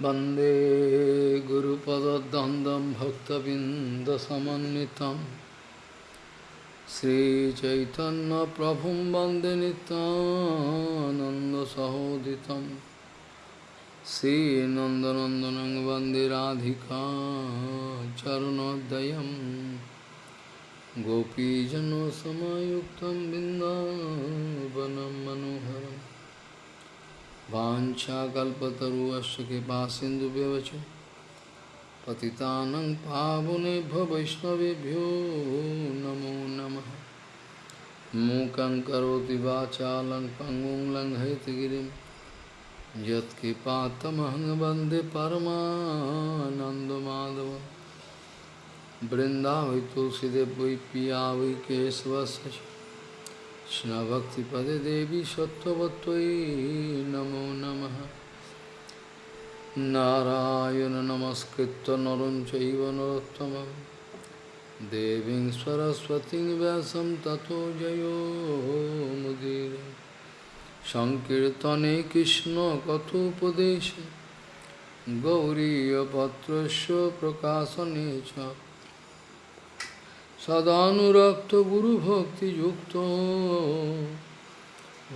वन्दे गुरुपदद्वन्द्वं भक्तबिन्दसमन्वितं श्रीचैतन्यप्रभुं वन्दे नितानन्दसहोदितं श्रीनन्दनन्दनं वन्दे राधिका चरणोदयं गोपीजनसमायुक्तं बिन्दावनं मनोहरम् वाञ्छाकल्पतरुश्च कृपासिन्धुव्यवच पतितानं पावनेभ्यो वैष्णवेभ्यो नमो नमः। मूकं करोति वाचालं पङ्गुं लङ्घयतिगिरिं यत्कृपातमहं वंदे परमानन्दमाधवं बृन्दावै तुलसीदेव वै पिया वै केशवस्य কৃষ্ণভক্তিপদে দেবী সত্যবত্যই নমো নম। নারায়ণ নমস্কৃত নরম চৈব নরোত্তম দেবী সরস্বতী ব্যাসম ততো জয়োমুদীর সংকীর্তনে কৃষ্ণ কথোপদেশে। গৌরীপত্র প্রকাশনে চ। सदानुरक्तगुरुभक्तियुक्तो।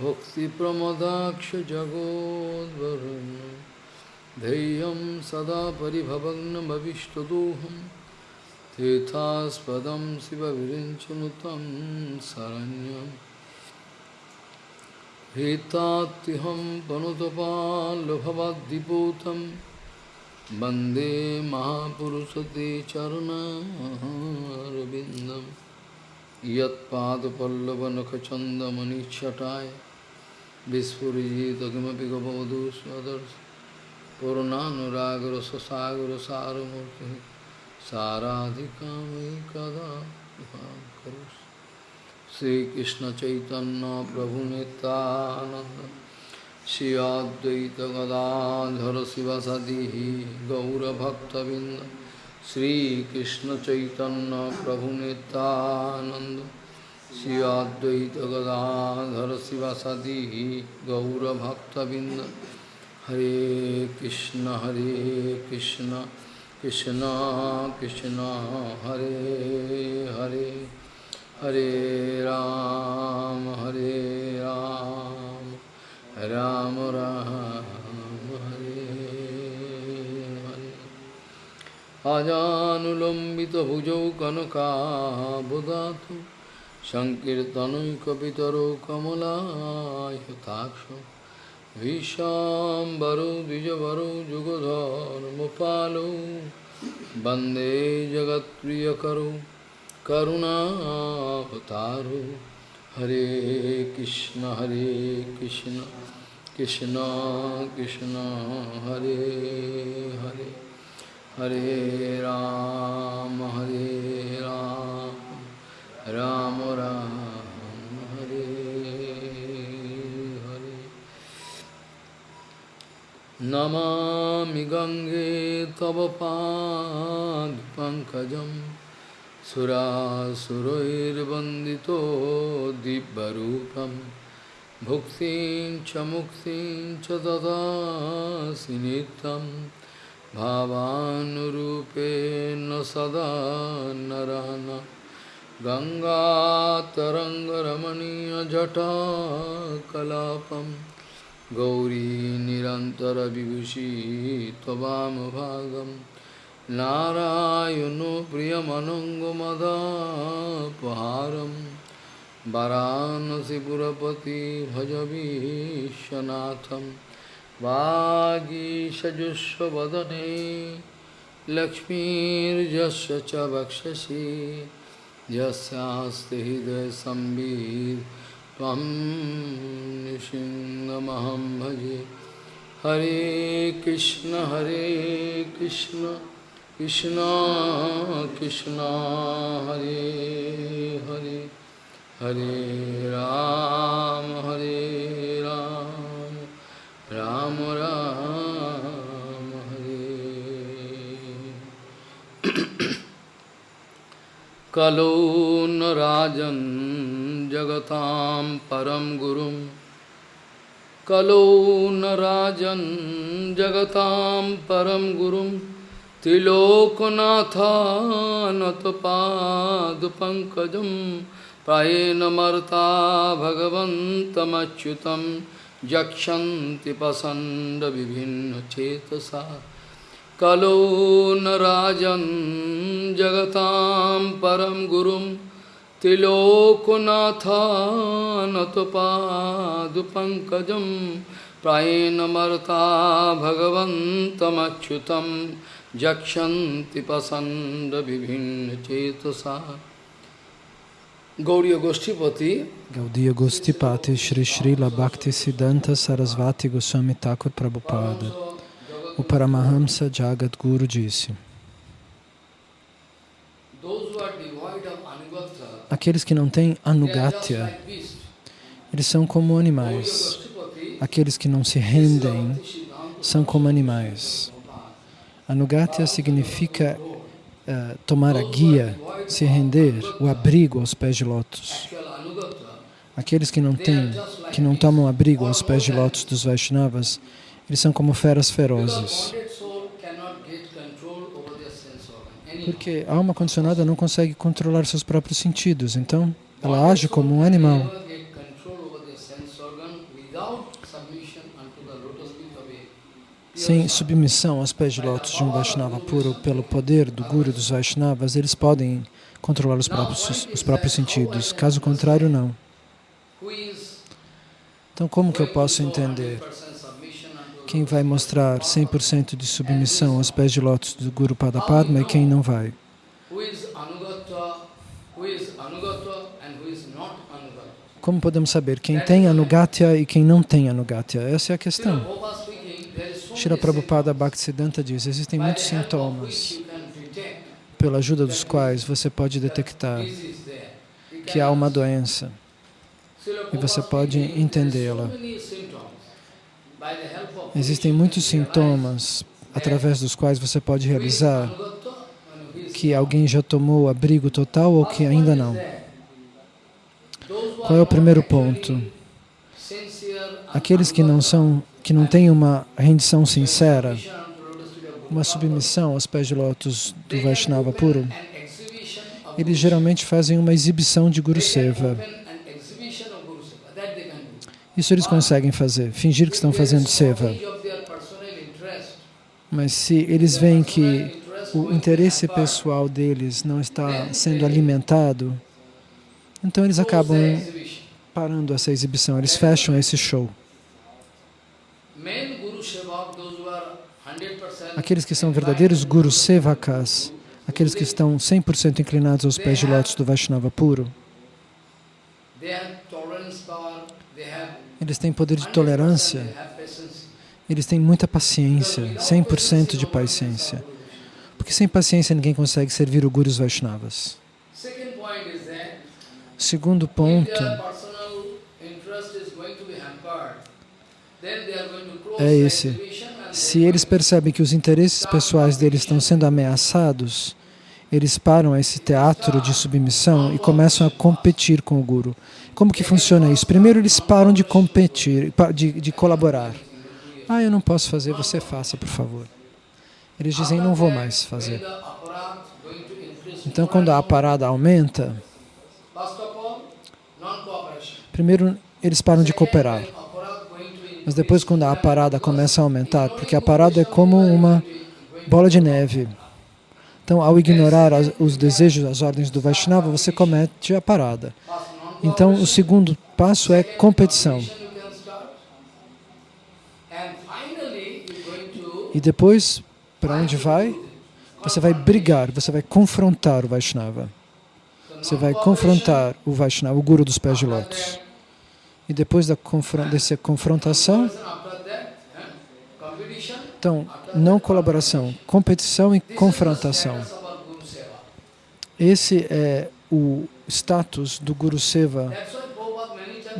भक्तिप्रमदाक्षजगोद्वरुण्य धैर्यं सदा परिभवग्नमविष्टदोहं। तीर्थास्पदं शिवविरिञ्चनुतं शरण्यं भीतात्यहं पनुतपाल्लभवद्दिपूतम् वंदे महापुरुषते चरणारविन्दं यत्पादपल्लवनखचन्दमनिच्छटाय विस्फुरिजितकिमपि गवधू स्वदर्श। पूर्णानुरागरससागरसारमूर्तिः साराधिकां वै कदा करोषि श्रीकृष्णचैतन्यप्रभुनितानन्द श्री अद्वैत गदाधर शिवसदी गौरभक्तबिंद श्रीकृष्ण चैतन्य प्रभु नित्यानंद श्री अद्वैत गदाधर शिवसदी गौरभक्तबिंद हरे कृष्ण हरे कृष्ण कृष्ण कृष्ण हरे हरे हरे राम हरे राम राम राम हरे हरे अजानुलम्बितभुजौ कनकाबुदातु सङ्कीर्तनैकपितरौ कमलायताक्ष विशाम्बरौ द्विजवरौ जुगधर्मपालौ वन्दे जगत्प्रियकरौ करुणावतारौ हरे कृष्ण हरे कृष्ण कृष्ण कृष्ण हरे हरे हरे राम हरे राम राम राम हरे हरे नमामि गङ्गे तव पादपङ्कजम् सुरासुरैर्वन्दितो दिव्यरूपं। भुक्तिं च मुक्तिं च ददासि नित्यं। भावानुरूपेण सदा नरान गङ्गातरङ्गरमणीयजटाकलापं। गौरी निरन्तरविभूषी त्ववामभागम् नारायणो प्रियमनङ्गमदापहारं वरानसिपुरपति भजवीशनाथं वागीषजुष्वदने लक्ष्मीर्यस्य च वक्षसि यस्यास्ति हृदयसंवित् त्वं निसिंहमहं भजे। हरे कृष्ण हरे कृष्ण। कृष्णा कृष्णा, हरे हरे हरे राम हरे राम राम राम, हरे। कलो न राजन जगतां परम गुरुं। कलो न राजन् जगतां परं गुरुं। त्रिलोकनाथानतपादपङ्कजं प्रायेण मर्ता भगवन्तमच्युतं यक्षन्ति पसण्डविभिन्नचेतसा कलो न राजन् जगतां परं गुरुं त्रिलोकनाथानतपादपङ्कजं प्रायेण मर्ता jakshanti pasanda vibhinna chetasa Gauriya Goshtipati Gaudiya Goshtipati Shri Shri Labhakti Siddhanta Sarasvati Goswami Thakur Prabhupada O Paramahamsa Jagat Guru disse Aqueles que não têm anugatya, eles são como animais. Aqueles que não se rendem são como animais. Anugatya significa uh, tomar a guia, se render, o abrigo aos pés de lótus. Aqueles que não têm, que não tomam abrigo aos pés de lótus dos Vaishnavas, eles são como feras ferozes. Porque a alma condicionada não consegue controlar seus próprios sentidos, então ela age como um animal. Sem submissão aos pés de lótus de um Vaishnava puro, pelo poder do Guru dos Vaishnavas, eles podem controlar os próprios, os próprios sentidos. Caso contrário, não. Então, como que eu posso entender? Quem vai mostrar 100% de submissão aos pés de lótus do Guru Padapadma e quem não vai? Como podemos saber quem tem Anugatya e quem não tem Anugatya? Essa é a questão. Shira Prabhupada Bhaktisiddhanta diz, existem muitos sintomas. pela ajuda dos quais você pode detectar que há uma doença. E você pode entendê-la. Existem muitos sintomas através dos quais você pode realizar que alguém já tomou abrigo total ou que ainda não. Qual é o primeiro ponto? Aqueles que não são que não tem uma rendição sincera, uma submissão aos pés de lótus do Vaishnava puro, eles geralmente fazem uma exibição de Guru Seva. Isso eles conseguem fazer, fingir que estão fazendo Seva. Mas se eles veem que o interesse pessoal deles não está sendo alimentado, então eles acabam parando essa exibição, eles fecham esse show. Aqueles que são verdadeiros Guru Sevakas, aqueles que estão 100% inclinados aos pés de lótus do Vaishnava puro, eles têm poder de tolerância, eles têm muita paciência, 100% de paciência. Porque sem paciência ninguém consegue servir o Guru Vaishnavas. Segundo ponto, é esse. Se eles percebem que os interesses pessoais deles estão sendo ameaçados, eles param esse teatro de submissão e começam a competir com o Guru. Como que funciona isso? Primeiro eles param de competir, de, de colaborar. Ah, eu não posso fazer, você faça, por favor. Eles dizem, não vou mais fazer. Então, quando a parada aumenta, primeiro eles param de cooperar. Mas depois, quando a parada começa a aumentar, porque a parada é como uma bola de neve. Então, ao ignorar as, os desejos, as ordens do Vaishnava, você comete a parada. Então, o segundo passo é competição. E depois, para onde vai? Você vai brigar, você vai confrontar o Vaishnava. Você vai confrontar o Vaishnava, o Guru dos pés de lótus. E depois da confron dessa confrontação, então, não colaboração, competição e confrontação. Esse é o status do Guru Seva,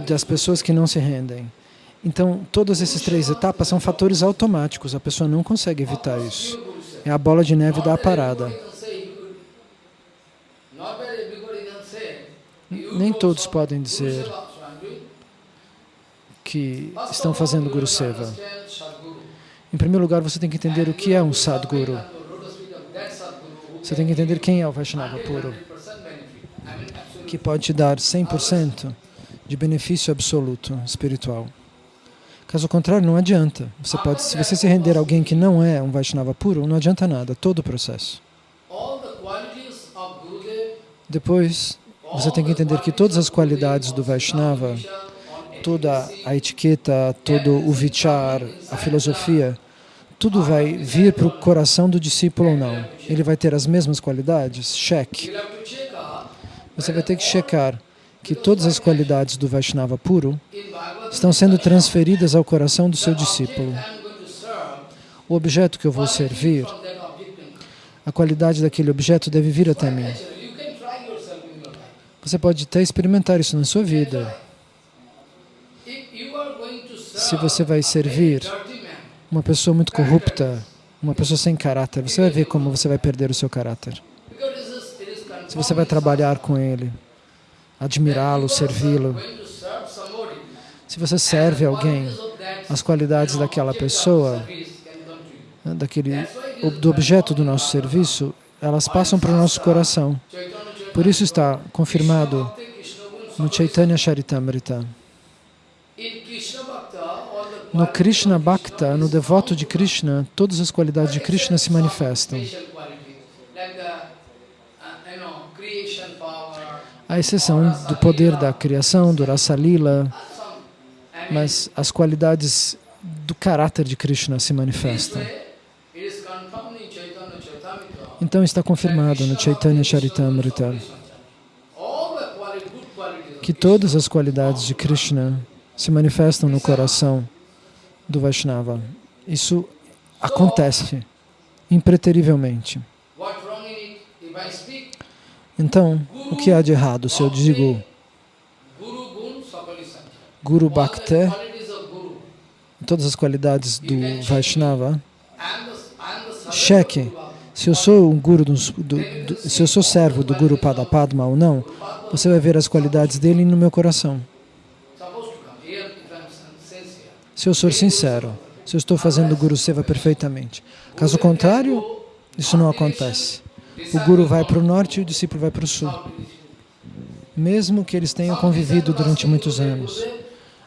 das pessoas que não se rendem. Então, todas essas três etapas são fatores automáticos, a pessoa não consegue evitar isso. É a bola de neve da parada. Nem todos podem dizer que estão fazendo Guru Seva. Em primeiro lugar, você tem que entender o que é um Sadguru. Você tem que entender quem é o Vaishnava puro, que pode te dar 100% de benefício absoluto espiritual. Caso contrário, não adianta. Você pode, se você se render a alguém que não é um Vaishnava puro, não adianta nada, todo o processo. Depois, você tem que entender que todas as qualidades do Vaishnava, toda a etiqueta, todo o vichar, a filosofia, tudo vai vir para o coração do discípulo ou não. Ele vai ter as mesmas qualidades? Cheque. Você vai ter que checar que todas as qualidades do Vaishnava puro estão sendo transferidas ao coração do seu discípulo. O objeto que eu vou servir, a qualidade daquele objeto deve vir até mim. Você pode até experimentar isso na sua vida. Se você vai servir uma pessoa muito corrupta, uma pessoa sem caráter, você vai ver como você vai perder o seu caráter. Se você vai trabalhar com ele, admirá-lo, servi-lo, se você serve alguém, as qualidades daquela pessoa, daquele, do objeto do nosso serviço, elas passam para o nosso coração. Por isso está confirmado no Chaitanya Charitamrita. No Krishna Bhakta, no devoto de Krishna, todas as qualidades de Krishna se manifestam. A exceção do poder da criação, do Rasa Lila, mas as qualidades do caráter de Krishna se manifestam. Então está confirmado no Chaitanya Charitamrita que todas as qualidades de Krishna se manifestam no coração do Vaishnava. Isso acontece impreterivelmente. Então, o que há de errado se eu digo Guru Bhakti, todas as qualidades do Vaishnava, cheque se eu sou um guru, do, do, do, se eu sou servo do Guru Padapadma ou não, você vai ver as qualidades dele no meu coração. Se eu sou sincero, se eu estou fazendo Guru Seva perfeitamente. Caso contrário, isso não acontece. O Guru vai para o norte e o discípulo vai para o sul. Mesmo que eles tenham convivido durante muitos anos.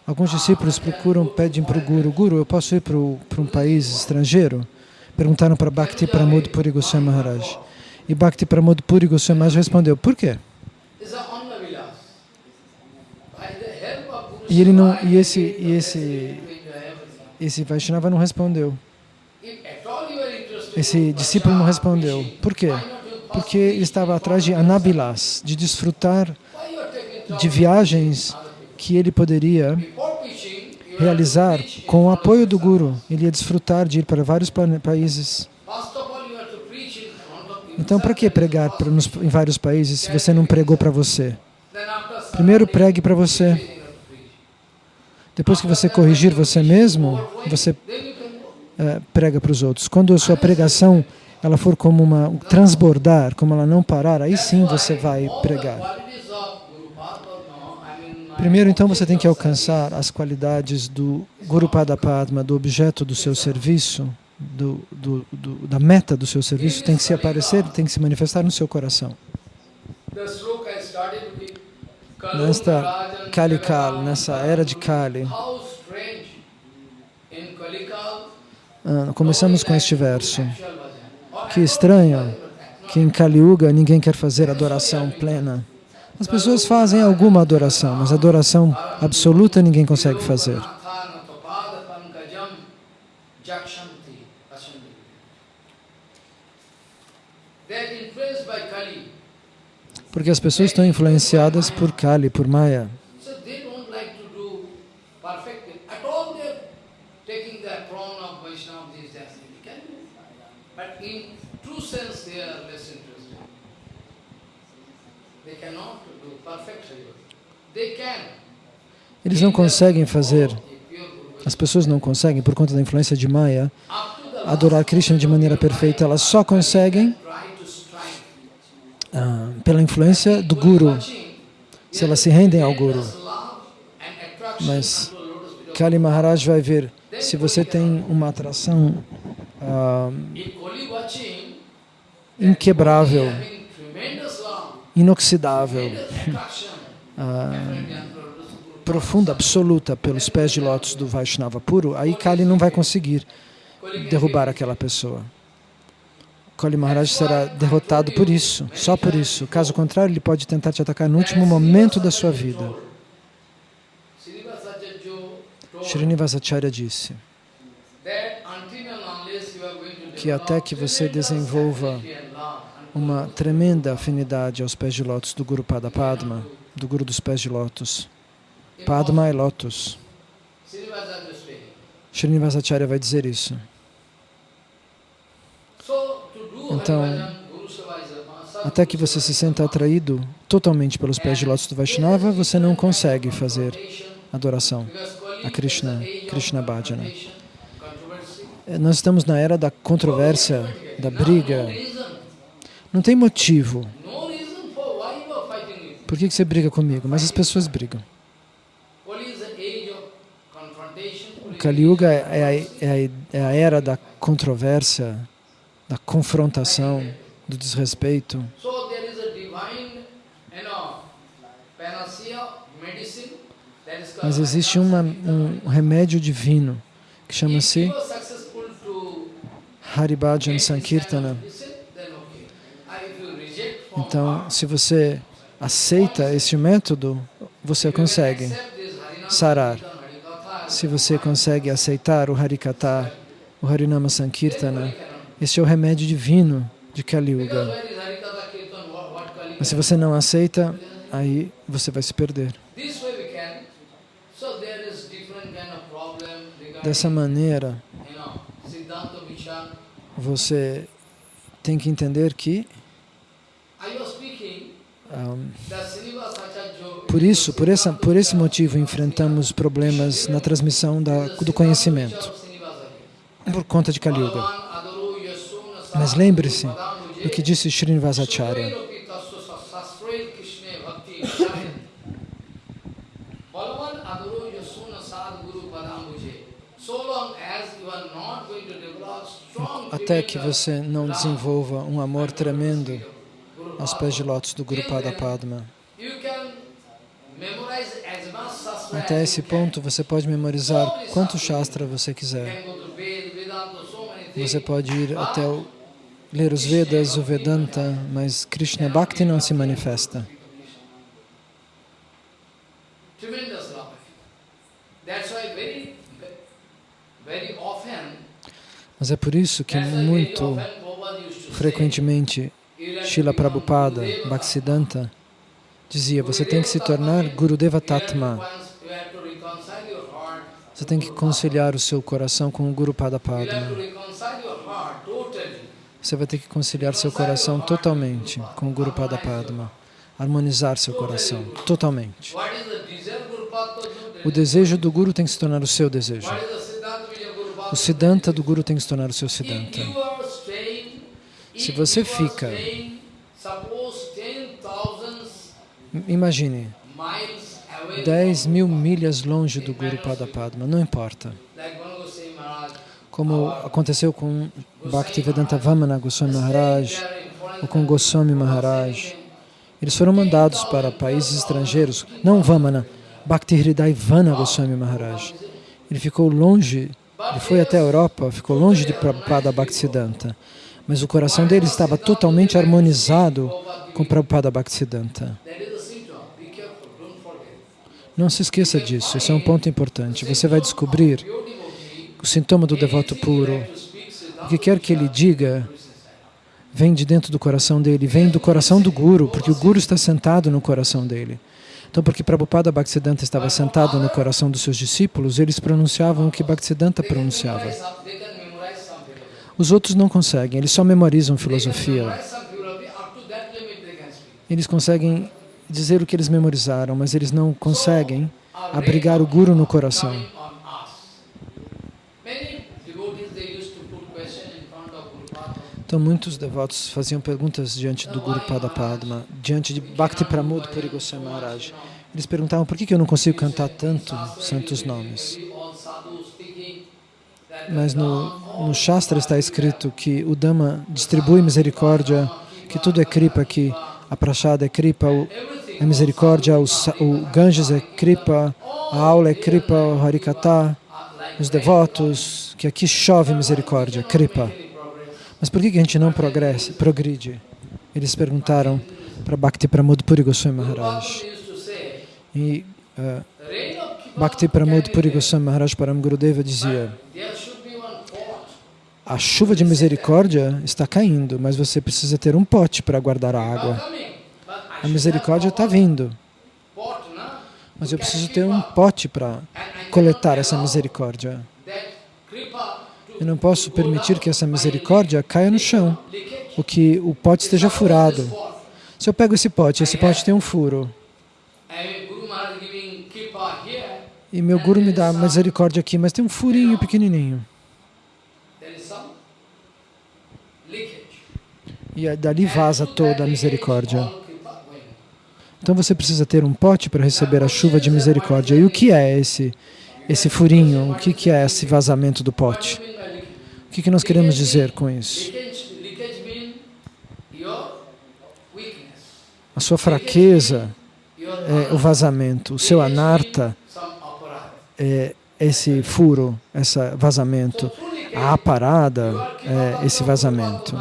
Alguns discípulos procuram, pedem para o Guru, Guru, eu posso ir para um país estrangeiro? Perguntaram para Bhakti Pramod Puri Goswami Maharaj. E Bhakti Pramod Puri Goswami Maharaj respondeu, por quê? E ele não, e esse, e esse, esse Vaishnava não respondeu. Esse discípulo não respondeu. Por quê? Porque ele estava atrás de anabilas, de desfrutar de viagens que ele poderia realizar com o apoio do Guru. Ele ia desfrutar de ir para vários países. Então, para que pregar em vários países se você não pregou para você? Primeiro pregue para você. Depois que você corrigir você mesmo, você é, prega para os outros. Quando a sua pregação ela for como uma transbordar, como ela não parar, aí sim você vai pregar. Primeiro, então, você tem que alcançar as qualidades do Guru Padma, do objeto do seu serviço, do, do, do, da meta do seu serviço, tem que se aparecer, tem que se manifestar no seu coração. Nesta Kalikal, nessa era de Kali, ah, começamos com este verso. Que estranho que em Kali Yuga ninguém quer fazer adoração plena. As pessoas fazem alguma adoração, mas adoração absoluta ninguém consegue fazer. Porque as pessoas estão influenciadas por Kali, por Maya. Eles não conseguem fazer, as pessoas não conseguem, por conta da influência de Maya, adorar Krishna de maneira perfeita. Elas só conseguem pela influência do Guru, se elas se rendem ao Guru. Mas Kali Maharaj vai ver se você tem uma atração ah, inquebrável, inoxidável, ah, profunda, absoluta pelos pés de lótus do Vaishnava puro, aí Kali não vai conseguir derrubar aquela pessoa. Kali Maharaj será derrotado por isso, só por isso. Caso contrário, ele pode tentar te atacar no último momento da sua vida. Srinivasacharya disse que até que você desenvolva uma tremenda afinidade aos pés de lótus do Guru Pada Padma, do Guru dos pés de lótus. Padma é lótus. Srinivasacharya vai dizer isso. So, to do Então, Até que você se sinta atraído totalmente pelos pés de lótus do Vaishnava, você não consegue fazer adoração a Krishna, Krishna Bhajana. Eh, Nós estamos na era da controvérsia, da briga. Não tem motivo. Por que você briga comigo? Mas as pessoas brigam. O Kali Yuga é a, é a- é a era da controvérsia, da confrontação, do desrespeito. Mas existe uma, um remédio divino que chama-se Haribhajan Sankirtana. Então, se você aceita este método, você consegue sarar. Se você consegue aceitar o Harikata, o Harinama Sankirtana, este é o remédio divino de Kali Yuga. Mas se você não aceita, aí você vai se perder. Dessa maneira, você tem que entender que Srinivasacharya por isso, por, essa, por esse motivo, enfrentamos problemas na transmissão da, do conhecimento, por conta de Kali Yuga. Mas lembre-se do que disse Srinivasacharya. Até que você não desenvolva um amor tremendo aos pés de lótus do Guru Pada Padma. Até esse ponto, você pode memorizar quanto Shastra você quiser. Você pode ir até o, ler os Vedas, o Vedanta, mas Krishna Bhakti não se manifesta. Mas é por isso que muito frequentemente "You have to Srila Prabhupada, Gurudeva." Bhaktisiddhanta, dizia, você tem que se tornar Gurudeva Tatma. Você tem que conciliar o seu coração com o Guru Pada Padma. Você vai ter que conciliar seu coração totalmente com o Guru Pada Padma. Harmonizar seu coração totalmente. O desejo do Guru tem que se tornar o seu desejo. O Siddhanta do Guru tem que se tornar o seu Siddhanta. Se você fica- staying, suppose 10,000 Imagine, miles away 10 from mil milhas longe do Guru Pada Padma, não importa. Like Guru Goswami Maharaj. Como aconteceu com Bhaktivedanta Vamana Goswami Maharaj, ou com Goswami Maharaj. Eles foram mandados para países estrangeiros, não Vamana, Bhakti Hridai Vana Goswami Maharaj. Ele ficou longe, ele foi até a Europa, ficou longe de Prabhupada Bhaktisiddhanta. Mas o coração dele estava totalmente harmonizado com Prabhupada Bhaktisiddhanta. Não se esqueça disso, isso é um ponto importante. Você vai descobrir o sintoma do devoto puro. O que quer que ele diga, vem de dentro do coração dele, vem do coração do Guru, porque o Guru está sentado no coração dele. Então, porque Prabhupada Bhaktisiddhanta estava sentado no coração dos seus discípulos, eles pronunciavam o que Bhaktisiddhanta pronunciava. Os outros não conseguem, eles só memorizam filosofia. Eles conseguem dizer o que eles memorizaram, mas eles não conseguem abrigar o Guru no coração. Então, muitos devotos faziam perguntas diante do Guru Pada Padma, diante de Bhakti Pramod Puri Goswami Maharaj. Eles perguntavam por que eu não consigo cantar tanto santos nomes. Mas no, no Shastra está escrito que o Dhamma distribui misericórdia, que tudo é kripa, que a prachada é kripa, o, a misericórdia, o, o Ganges é kripa, a aula é kripa, o Harikata, os devotos, que aqui chove misericórdia, kripa. Mas por que a gente não progressa, progride? Eles perguntaram para Bhakti Pramod Puri Goswami Maharaj. E uh, Bhakti Pramod Puri Goswami Maharaj Param Gurudeva dizia a chuva de misericórdia está caindo, mas você precisa ter um pote para guardar a água. A misericórdia está vindo, mas eu preciso ter um pote para coletar essa misericórdia. Eu não posso permitir que essa misericórdia caia no chão, ou que o pote esteja furado. Se eu pego esse pote, esse pote tem um furo, e meu Guru me dá misericórdia aqui, mas tem um furinho pequenininho. E dali vaza toda a misericórdia. Então você precisa ter um pote para receber a chuva de misericórdia. E o que é esse, esse furinho? O que, que é esse vazamento do pote? O que, que nós queremos dizer com isso? A sua fraqueza é o vazamento, o seu anarta é esse furo, esse vazamento, a aparada é esse vazamento.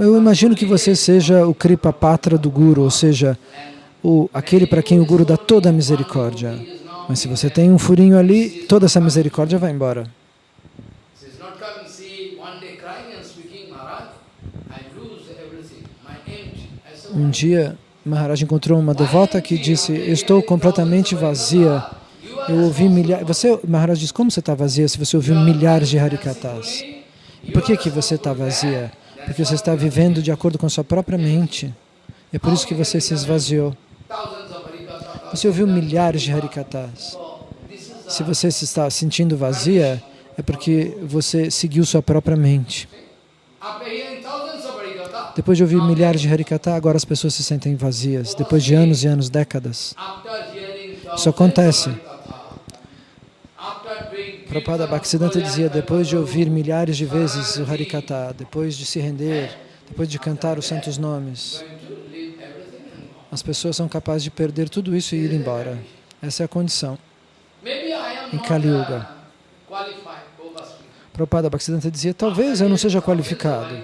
Eu imagino que você seja o Kripa Patra do Guru, ou seja, o, aquele para quem o Guru dá toda a misericórdia. Mas se você tem um furinho ali, toda essa misericórdia vai embora. Um dia, Maharaj encontrou uma devota que disse, estou completamente vazia. Eu ouvi milhares... Você, Maharaj diz, como você está vazia se você ouviu milhares de Harikatas? E por que, que você está vazia? Porque você está vivendo de acordo com a sua própria mente. É por isso que você se esvaziou. Você ouviu milhares de Harikatas. Se você se está sentindo vazia, é porque você seguiu sua própria mente. Depois de ouvir milhares de Harikata, agora as pessoas se sentem vazias, depois de anos e anos, décadas. Isso acontece. Prabhupada Bhaktisiddhanta dizia, depois de ouvir milhares de vezes o Harikata, depois de se render, depois de cantar os santos nomes, as pessoas são capazes de perder tudo isso e ir embora. Essa é a condição em Kali Yuga. Prabhupada Bhaktisiddhanta dizia, talvez eu não seja qualificado.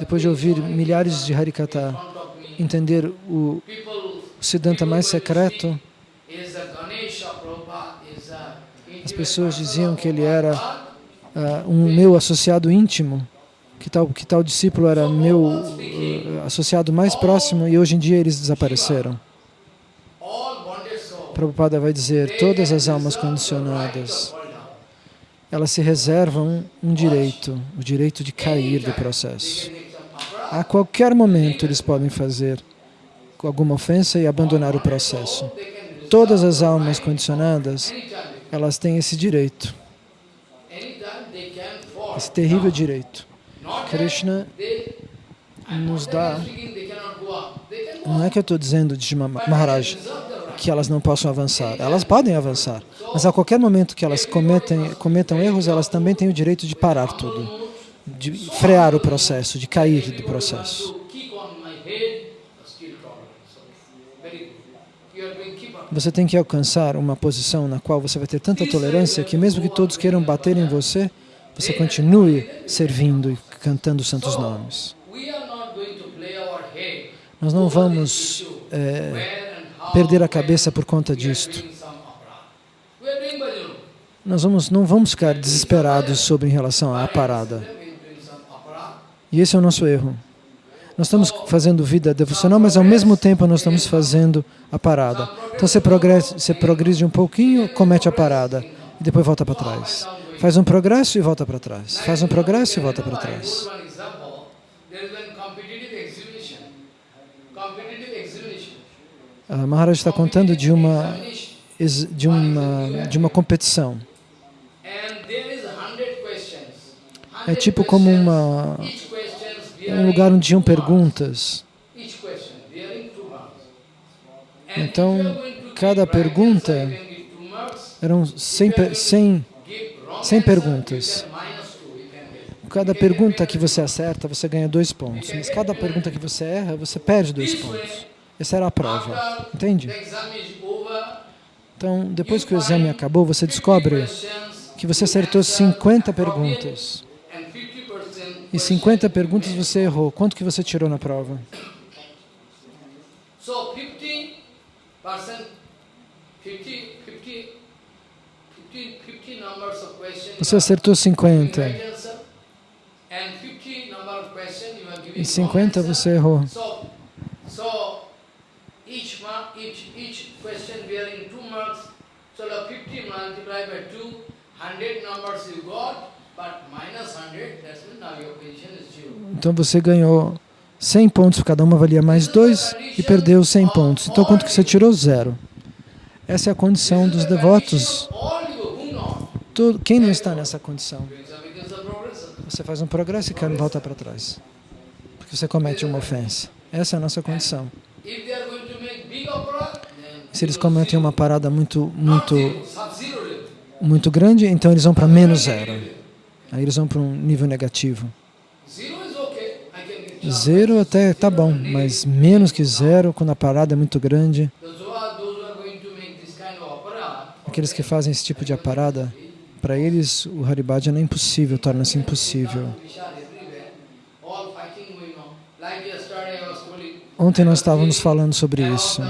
Depois de ouvir milhares de Harikata, entender o Siddhanta mais secreto, as pessoas diziam que ele era uh, um meu associado íntimo, que tal, que tal discípulo era meu uh, associado mais próximo e hoje em dia eles desapareceram. Prabhupada vai dizer, todas as almas condicionadas, elas se reservam um direito, o direito de cair do processo. A qualquer momento eles podem fazer alguma ofensa e abandonar o processo. Todas as almas condicionadas, elas têm esse direito, esse terrível direito. Krishna nos dá, não é que eu estou dizendo de Maharaj que elas não possam avançar, elas podem avançar, mas a qualquer momento que elas cometem, cometam erros, elas também têm o direito de parar tudo, de frear o processo, de cair do processo. Você tem que alcançar uma posição na qual você vai ter tanta tolerância que mesmo que todos queiram bater em você, você continue servindo e cantando os santos nomes. Nós não vamos é, perder a cabeça por conta disto. Nós vamos, não vamos ficar desesperados sobre em relação à parada. E esse é o nosso erro. Nós estamos fazendo vida devocional, mas ao mesmo tempo nós estamos fazendo a parada. Então você progressa, você progride um pouquinho, comete a parada e depois volta para trás. Faz um progresso e volta para trás. Faz um progresso e volta para trás. A Maharaj está contando de uma de uma de uma competição. É tipo como uma um lugar onde tinham perguntas. Então, cada pergunta eram 100, 100, 100 perguntas. Cada pergunta que você acerta, você ganha dois pontos. Mas cada pergunta que você erra, você perde dois pontos. Essa era a prova. Entende? Então, depois que o exame acabou, você descobre que você acertou 50 perguntas. E 50 perguntas você errou. Quanto que você tirou na prova? Você acertou 50. E 50 você errou. Então você ganhou 100 pontos, cada uma valia mais 2 e perdeu 100 pontos. Então quanto que você tirou? Zero. Essa é a condição dos devotos. Quem não está nessa condição? Você faz um progresso e quer voltar para trás. Porque você comete uma ofensa. Essa é a nossa condição. Se eles cometem uma parada muito, muito, muito grande, então eles vão para menos zero. Aí eles vão para um nível negativo. Zero até tá bom, mas menos que zero, quando a parada é muito grande. Aqueles que fazem esse tipo de parada, para eles o Haribhajan é impossível, torna-se impossível. Ontem nós estávamos falando sobre isso.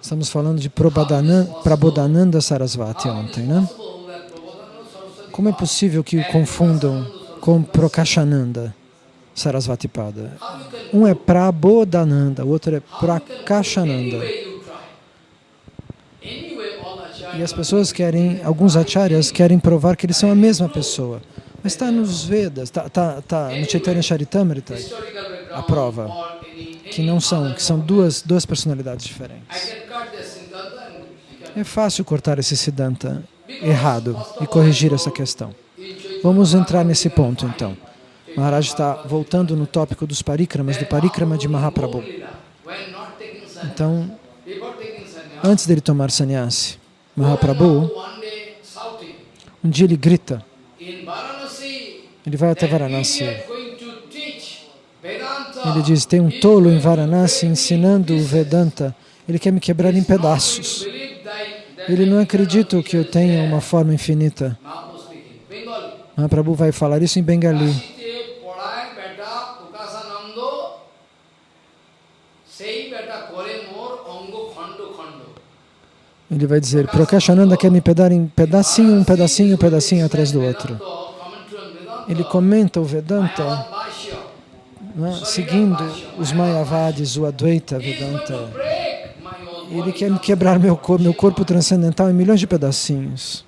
Estamos falando de Prabodhananda Sarasvati ontem, né? Como é possível que o confundam com Prakashananda Sarasvati Pada? Um é Prabodhananda, o outro é Prakashananda. E as pessoas querem, alguns acharyas querem provar que eles são a mesma pessoa. Mas está nos Vedas, está tá, tá no Chaitanya Charitamrita a prova que não são, que são duas, duas personalidades diferentes. É fácil cortar esse Siddhanta errado e corrigir essa questão. Vamos entrar nesse ponto então. Maharaj está voltando no tópico dos parikramas, do parikrama de Mahaprabhu. Então, antes dele tomar sannyasi, Mahaprabhu, um dia ele grita, ele vai até Varanasi, ele diz, tem um tolo em Varanasi ensinando o Vedanta, ele quer me quebrar em pedaços. Ele não acredita que eu tenha uma forma infinita. Mahaprabhu vai falar isso em Bengali. Ele vai dizer, Prakashananda quer me pedar em pedacinho, um pedacinho, um pedacinho atrás do outro. Ele comenta o Vedanta né, seguindo os Mayavadis, o Advaita Vedanta. Ele quer me quebrar meu corpo, meu corpo transcendental em milhões de pedacinhos.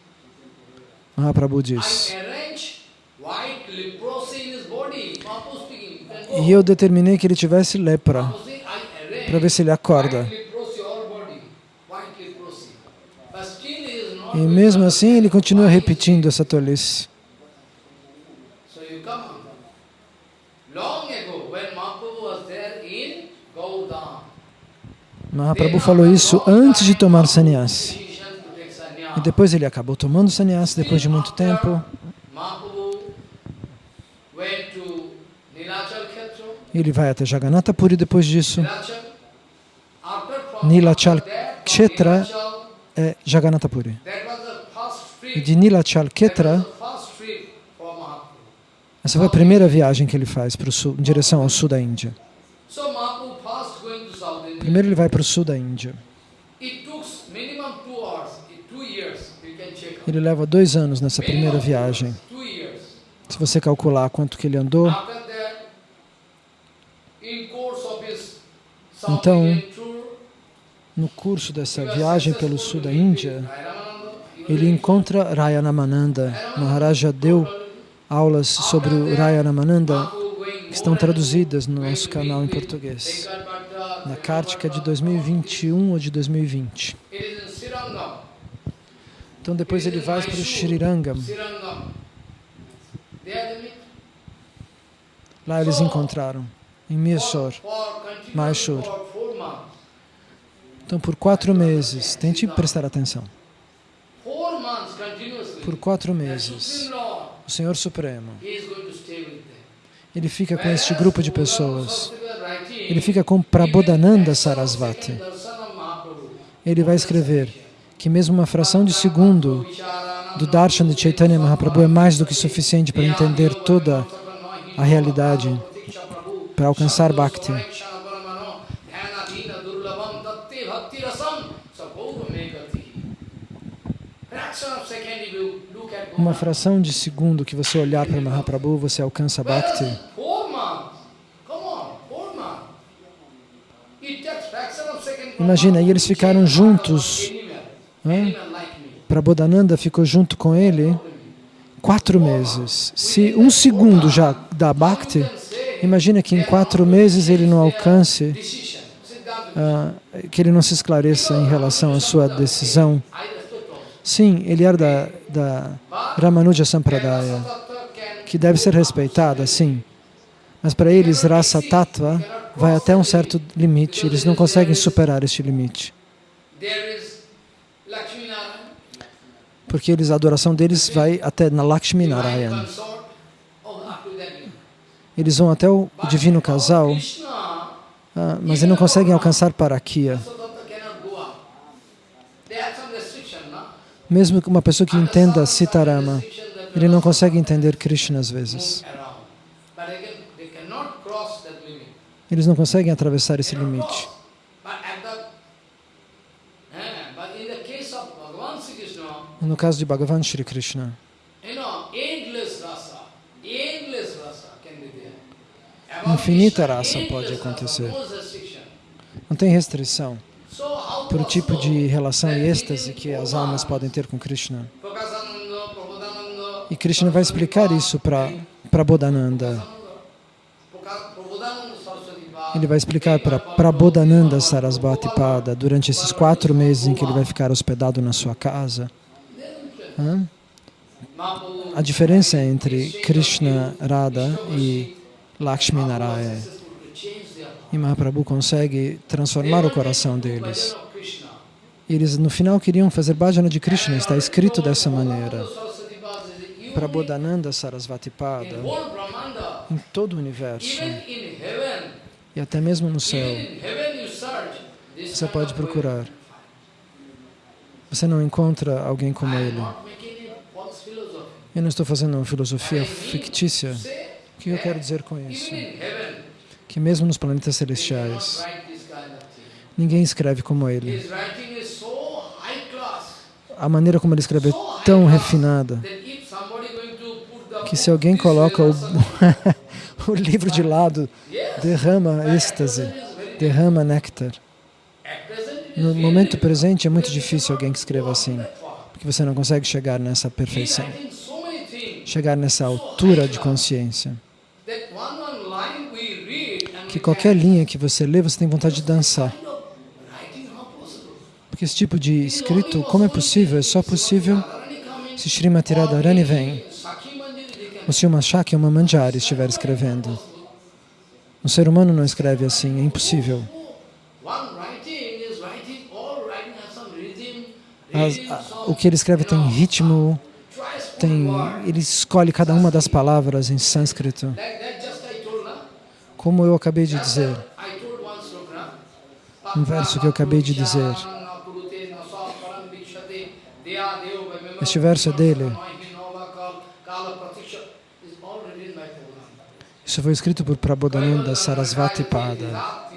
Mahaprabhu diz. E eu determinei que ele tivesse lepra, para ver se ele acorda. E mesmo assim ele continua repetindo essa tolice. Mahaprabhu falou isso antes de tomar sannyasi. E depois ele acabou tomando sannyasi depois de muito tempo. Ele vai até Jagannatha Puri depois disso. Nilachal Kshetra é Jagannatha Puri. De Nilachal Kshetra, essa foi a primeira viagem que ele faz para o sul, em direção ao sul da Índia. Primeiro ele vai para o sul da Índia. Ele leva dois anos nessa primeira viagem. Se você calcular quanto que ele andou, então, no curso dessa viagem pelo sul da Índia, ele encontra Rayanamananda. Maharaja deu aulas sobre o Rayanamananda que estão traduzidas no nosso canal em português na Kártica de 2021 ou de 2020. Então depois ele vai para o Srirangam. Lá eles encontraram. em Mysore, Mysore. Então, por quatro meses, tente prestar atenção. Por quatro meses, o Senhor Supremo, ele fica com este grupo de pessoas. Ele fica com Prabodhananda Sarasvati. Ele vai escrever que mesmo uma fração de segundo do darshan de Chaitanya Mahaprabhu é mais do que suficiente para entender toda a realidade, para alcançar Bhakti. Uma fração de segundo que você olhar para Mahaprabhu, você alcança Bhakti. Imagina, e eles ficaram juntos. Hã? Prabodhananda ficou junto com ele quatro meses. Se um segundo já dá Bhakti, imagina que em quatro meses ele não alcance, ah, que ele não se esclareça em relação à sua decisão. Sim, ele era da, Ramanuja Sampradaya, que deve ser respeitada, sim. Mas para eles, Rasa Tattva vai até um certo limite, eles não conseguem superar este limite. Porque eles, a adoração deles vai até na Lakshmi Narayan. Eles vão até o divino casal, ah, mas eles não conseguem alcançar Parakia. Mesmo que uma pessoa que entenda Sitarama, ele não consegue entender Krishna às vezes. Eles não conseguem atravessar esse limite. No caso de Bhagavan Shri Krishna, infinita raça pode acontecer. Não tem restrição para o tipo de relação e êxtase que as almas podem ter com Krishna. E Krishna vai explicar isso para Prabodhananda. Ele vai explicar para Prabodhananda Sarasvati Pada durante esses quatro meses em que ele vai ficar hospedado na sua casa. Hã? A diferença entre Krishna, Radha e Lakshmi Narayana. E Mahaprabhu consegue transformar o coração deles. Eles no final queriam fazer bhajana de Krishna, está escrito dessa maneira. Prabodhananda Sarasvati Pada, em todo o universo, e até mesmo no céu, você pode procurar. Você não encontra alguém como ele. Eu não estou fazendo uma filosofia fictícia. O que eu quero dizer com isso? Que mesmo nos planetas celestiais, ninguém escreve como ele. A maneira como ele escreve é tão refinada que se alguém coloca o, o livro de lado, derrama êxtase, derrama néctar. No momento presente é muito difícil alguém que escreva assim, porque você não consegue chegar nessa perfeição, chegar nessa altura de consciência. Que qualquer linha que você lê, você tem vontade de dançar. Porque esse tipo de escrito, como é possível? É só possível se Srimati Radharani vem, ou se uma Shakya ou uma Manjari estiver escrevendo. Um ser humano não escreve assim, é impossível. As, a, o que ele escreve tem ritmo, tem, ele escolhe cada uma das palavras em sânscrito. Como eu acabei de dizer, um verso que eu acabei de dizer. Este verso é dele. Isso foi escrito por Prabodhananda Sarasvati Pada.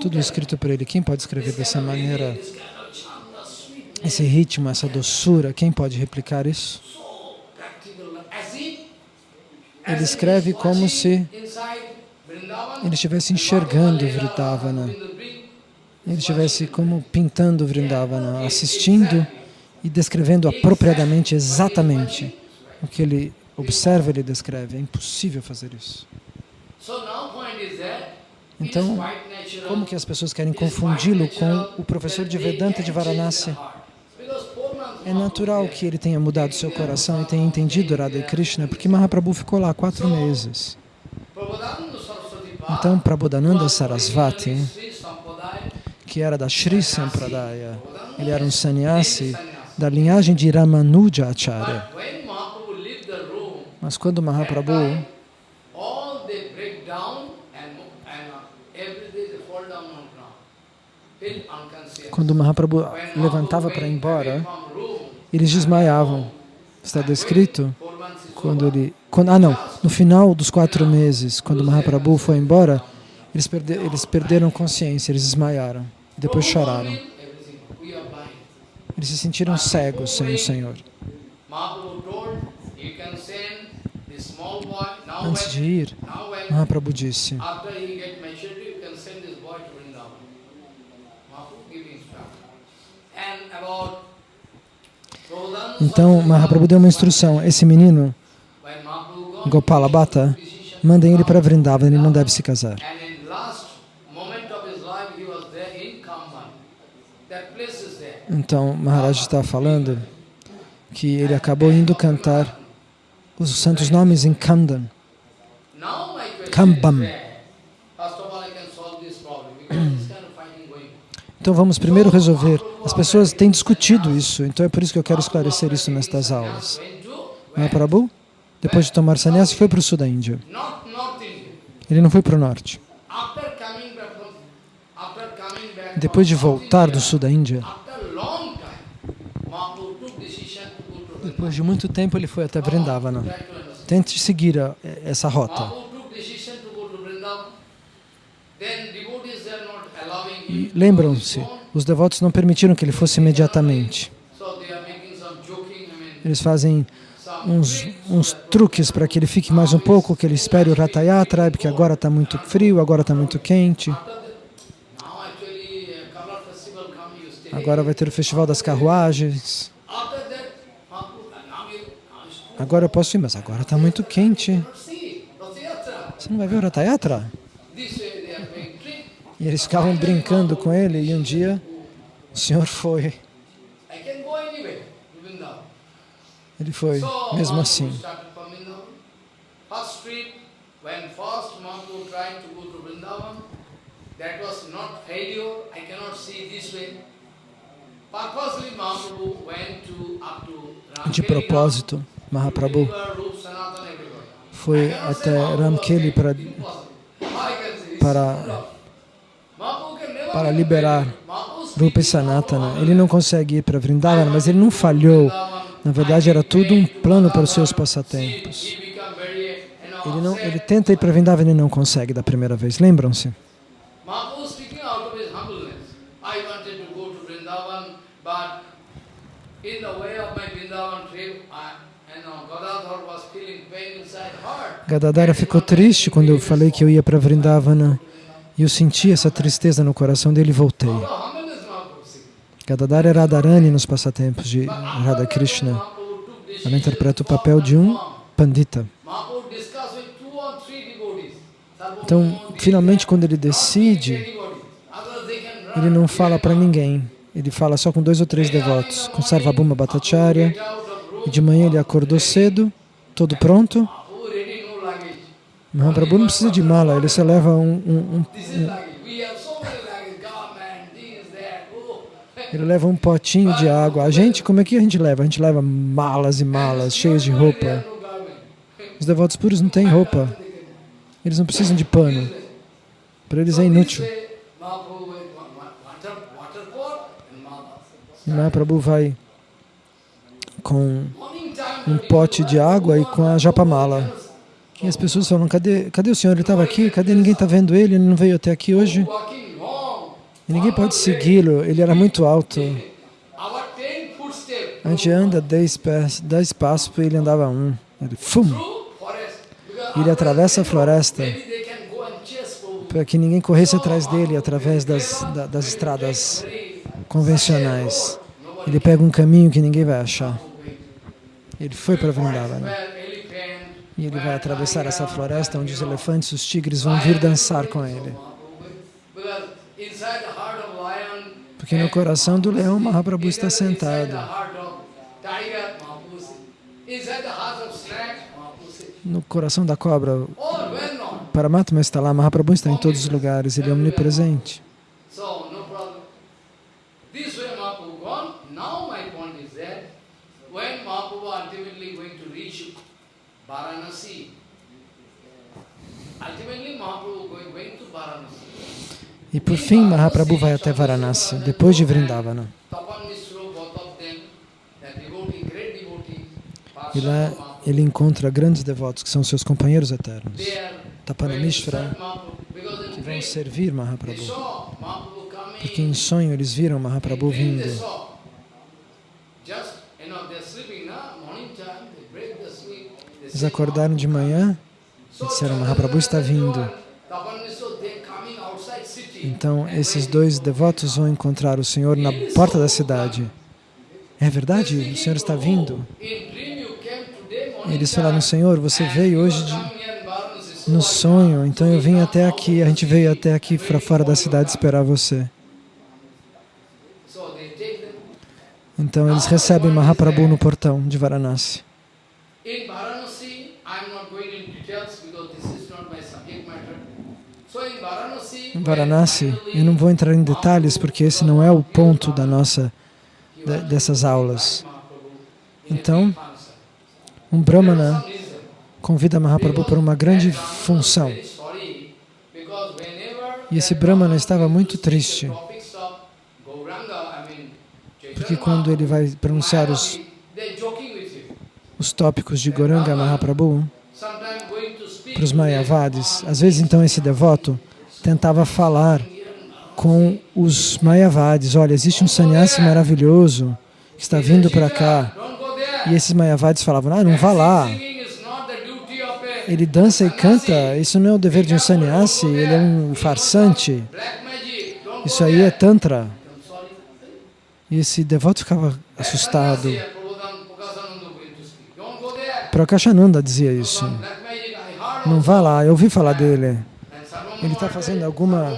Tudo escrito por ele. Quem pode escrever dessa maneira? Esse ritmo, essa doçura, quem pode replicar isso? Ele escreve como se ele estivesse enxergando Vrindavana. Ele estivesse como pintando Vrindavana, assistindo e descrevendo apropriadamente, exatamente o que ele observa, ele descreve. É impossível fazer isso. Então, como que as pessoas querem confundi-lo com o professor de Vedanta de Varanasi? É natural que ele tenha mudado seu coração e tenha entendido Radha e Krishna, porque Mahaprabhu ficou lá quatro meses. Então, Prabodhananda Sarasvati, que era da Sri Sampradaya, ele era um sannyasi da linhagem de Ramanuja Acharya. Mas quando Mahaprabhu quando Mahaprabhu levantava para ir embora, eles desmaiavam. Está descrito quando ele... Quando, ah, não. No final dos quatro meses, quando Mahaprabhu foi embora, eles, eles perderam consciência, eles desmaiaram. Depois choraram. Eles se sentiram cegos sem o Senhor. Antes de ir, Mahaprabhu disse, então Mahaprabhu deu uma instrução, esse menino, Gopala Bhatta, mandem ele para Vrindavan, ele não deve se casar. Então Maharaj está falando que ele acabou indo cantar os santos nomes em Kandan, Kambam. Então vamos primeiro resolver. As pessoas têm discutido isso, então é por isso que eu quero esclarecer isso nestas aulas. Mahaprabhu, depois de tomar sannyasi, foi para o sul da Índia. Ele não foi para o norte. Depois de voltar do sul da Índia, depois de muito tempo ele foi até Vrindavana. Tente seguir a, essa rota. E lembram-se, os devotos não permitiram que ele fosse imediatamente. Eles fazem uns, uns truques para que ele fique mais um pouco, que ele espere o Ratayatra, porque agora está muito frio, agora está muito quente. Agora vai ter o festival das carruagens. Agora eu posso ir, mas agora está muito quente. Você não vai ver o Ratayatra? E eles ficavam brincando com ele e um dia o Senhor foi. Ele foi, mesmo assim. De propósito, Mahaprabhu foi até Ramkeli para, para para liberar Rupa Sanatana. Ele não consegue ir para Vrindavana, mas ele não falhou. Na verdade, era tudo um plano para os seus passatempos. Ele, não, ele tenta ir para Vrindavana e não consegue da primeira vez. Lembram-se? Gadadhara ficou triste quando eu falei que eu ia para Vrindavana e eu senti essa tristeza no coração dele e voltei. Gadadhara era Radharani nos passatempos de Radha Krishna. Ela interpreta o papel de um pandita. Então, finalmente, quando ele decide, ele não fala para ninguém. Ele fala só com dois ou três devotos, com Sarvabhuma Bhattacharya. E de manhã ele acordou cedo, todo pronto, Mahaprabhu não precisa de mala, ele só leva um, um, um, ele leva um potinho de água. A gente, como é que a gente leva? A gente leva malas e malas cheias de roupa. Os devotos puros não têm roupa. Eles não precisam de pano. Para eles é inútil. Mahaprabhu vai com um pote de água e com a japamala. E as pessoas falam, cadê, cadê o senhor? Ele estava aqui, cadê? Ninguém está vendo ele, ele não veio até aqui hoje. E ninguém pode segui-lo, ele era muito alto. A gente anda dez, pés, dez passos e ele andava um. Ele, fum! Ele atravessa a floresta para que ninguém corresse atrás dele através das, das estradas convencionais. Ele pega um caminho que ninguém vai achar. Ele foi para Vrindavana. E ele vai atravessar essa floresta onde os elefantes, os tigres vão vir dançar com ele. Porque no coração do leão, Mahaprabhu está sentado. No coração da cobra, Paramatma está lá, Mahaprabhu está em todos os lugares, ele é omnipresente. E por fim, Mahaprabhu vai até Varanasi, depois de Vrindavana. E lá ele encontra grandes devotos, que são seus companheiros eternos. Tapanamishvara, que vão servir Mahaprabhu. Porque em sonho eles viram Mahaprabhu vindo. Eles acordaram de manhã e disseram, Mahaprabhu está vindo. Então, esses dois devotos vão encontrar o Senhor na porta da cidade. É verdade? O Senhor está vindo? Eles falaram, Senhor, você veio hoje de... no sonho, então eu vim até aqui, a gente veio até aqui para fora da cidade esperar você. Então eles recebem Mahaprabhu no portão de Varanasi. Em Varanasi, eu não vou entrar em detalhes porque esse não é o ponto da nossa, dessas aulas. Então, um Brahmana convida Mahaprabhu para uma grande função. E esse Brahmana estava muito triste, porque quando ele vai pronunciar os, os tópicos de Goranga Mahaprabhu para os Mayavadis, às vezes então esse devoto tentava falar com os Mayavadis, olha, existe um sannyasi maravilhoso que está vindo para cá, e esses Mayavadis falavam, ah, não vá lá. Ele dança e canta, isso não é o dever de um sannyasi, ele é um farsante. Isso aí é tantra. E esse devoto ficava assustado. Prakashananda dizia isso. Não vá lá, eu ouvi falar dele. Ele está fazendo alguma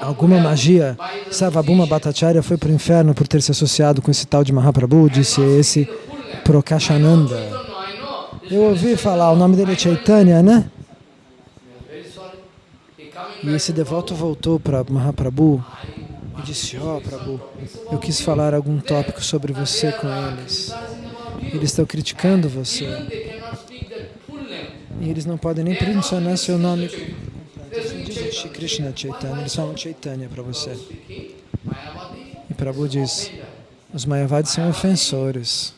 alguma magia. Sarvabhuma Bhattacharya foi para o inferno por ter se associado com esse tal de Mahaprabhu, disse esse Prakashananda. Eu ouvi falar, o nome dele é Chaitanya, né? E esse devoto voltou para Mahaprabhu e disse, ó oh, Prabhu, eu quis falar algum tópico sobre você com eles. Eles estão criticando você. E eles não podem nem mencionar seu nome Krishna Chaitanya, eles falam Chaitanya para você. E Prabhu diz, os Mayavadis são ofensores.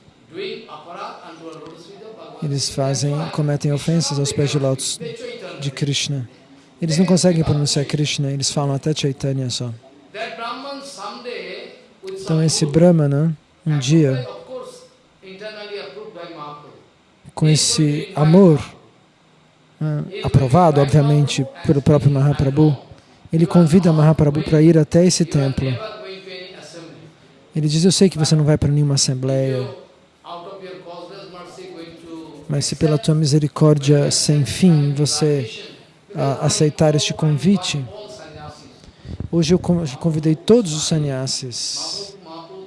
Eles fazem, cometem ofensas aos pés de lótus de Krishna. Eles não conseguem pronunciar Krishna, eles falam até Chaitanya só. Então esse Brahmana, um dia, com esse amor aprovado, obviamente, pelo próprio Mahaprabhu, ele convida Mahaprabhu para ir até esse templo. Ele diz, eu sei que você não vai para nenhuma assembleia, mas se pela tua misericórdia sem fim você aceitar este convite, hoje eu convidei todos os sannyasis,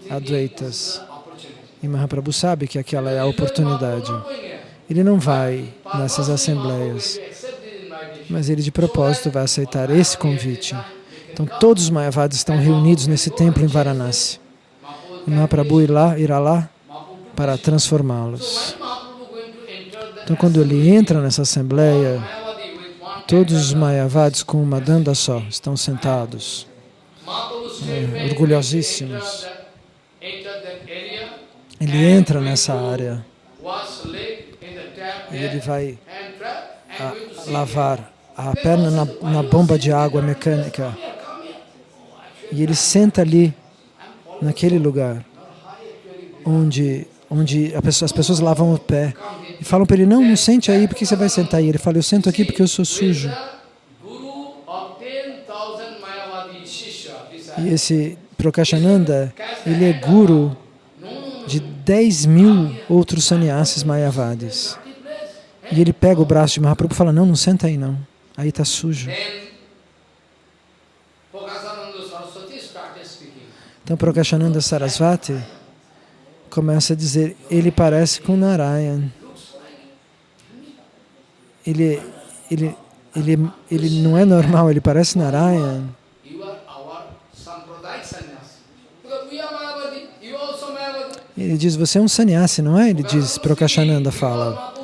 advaitas, e Mahaprabhu sabe que aquela é a oportunidade. Ele não vai nessas assembleias, mas ele de propósito vai aceitar esse convite. Então todos os Mayavadis estão reunidos nesse templo em Varanasi. E Mahaprabhu irá, irá lá para transformá-los. Então quando ele entra nessa assembleia, todos os Mayavadis com uma danda só estão sentados, é, orgulhosíssimos. Ele entra nessa área e ele vai a, lavar a perna na, na bomba de água mecânica. E ele senta ali, naquele lugar, onde, onde pessoa, as pessoas lavam o pé. E falam para ele, não, não sente aí, por que você vai sentar aí? Ele fala, eu sento aqui porque eu sou sujo. E esse Prakashananda, ele é guru de 10 mil outros sannyasis mayavadis. E ele pega o braço de Mahaprabhu e fala, não, não senta aí não, aí está sujo. Então Prakashananda Sarasvati começa a dizer, ele parece com Narayan. Ele, ele, ele, ele não é normal, ele parece Narayan. Ele diz, você é um sannyasi, não é? Ele diz, Prakashananda fala.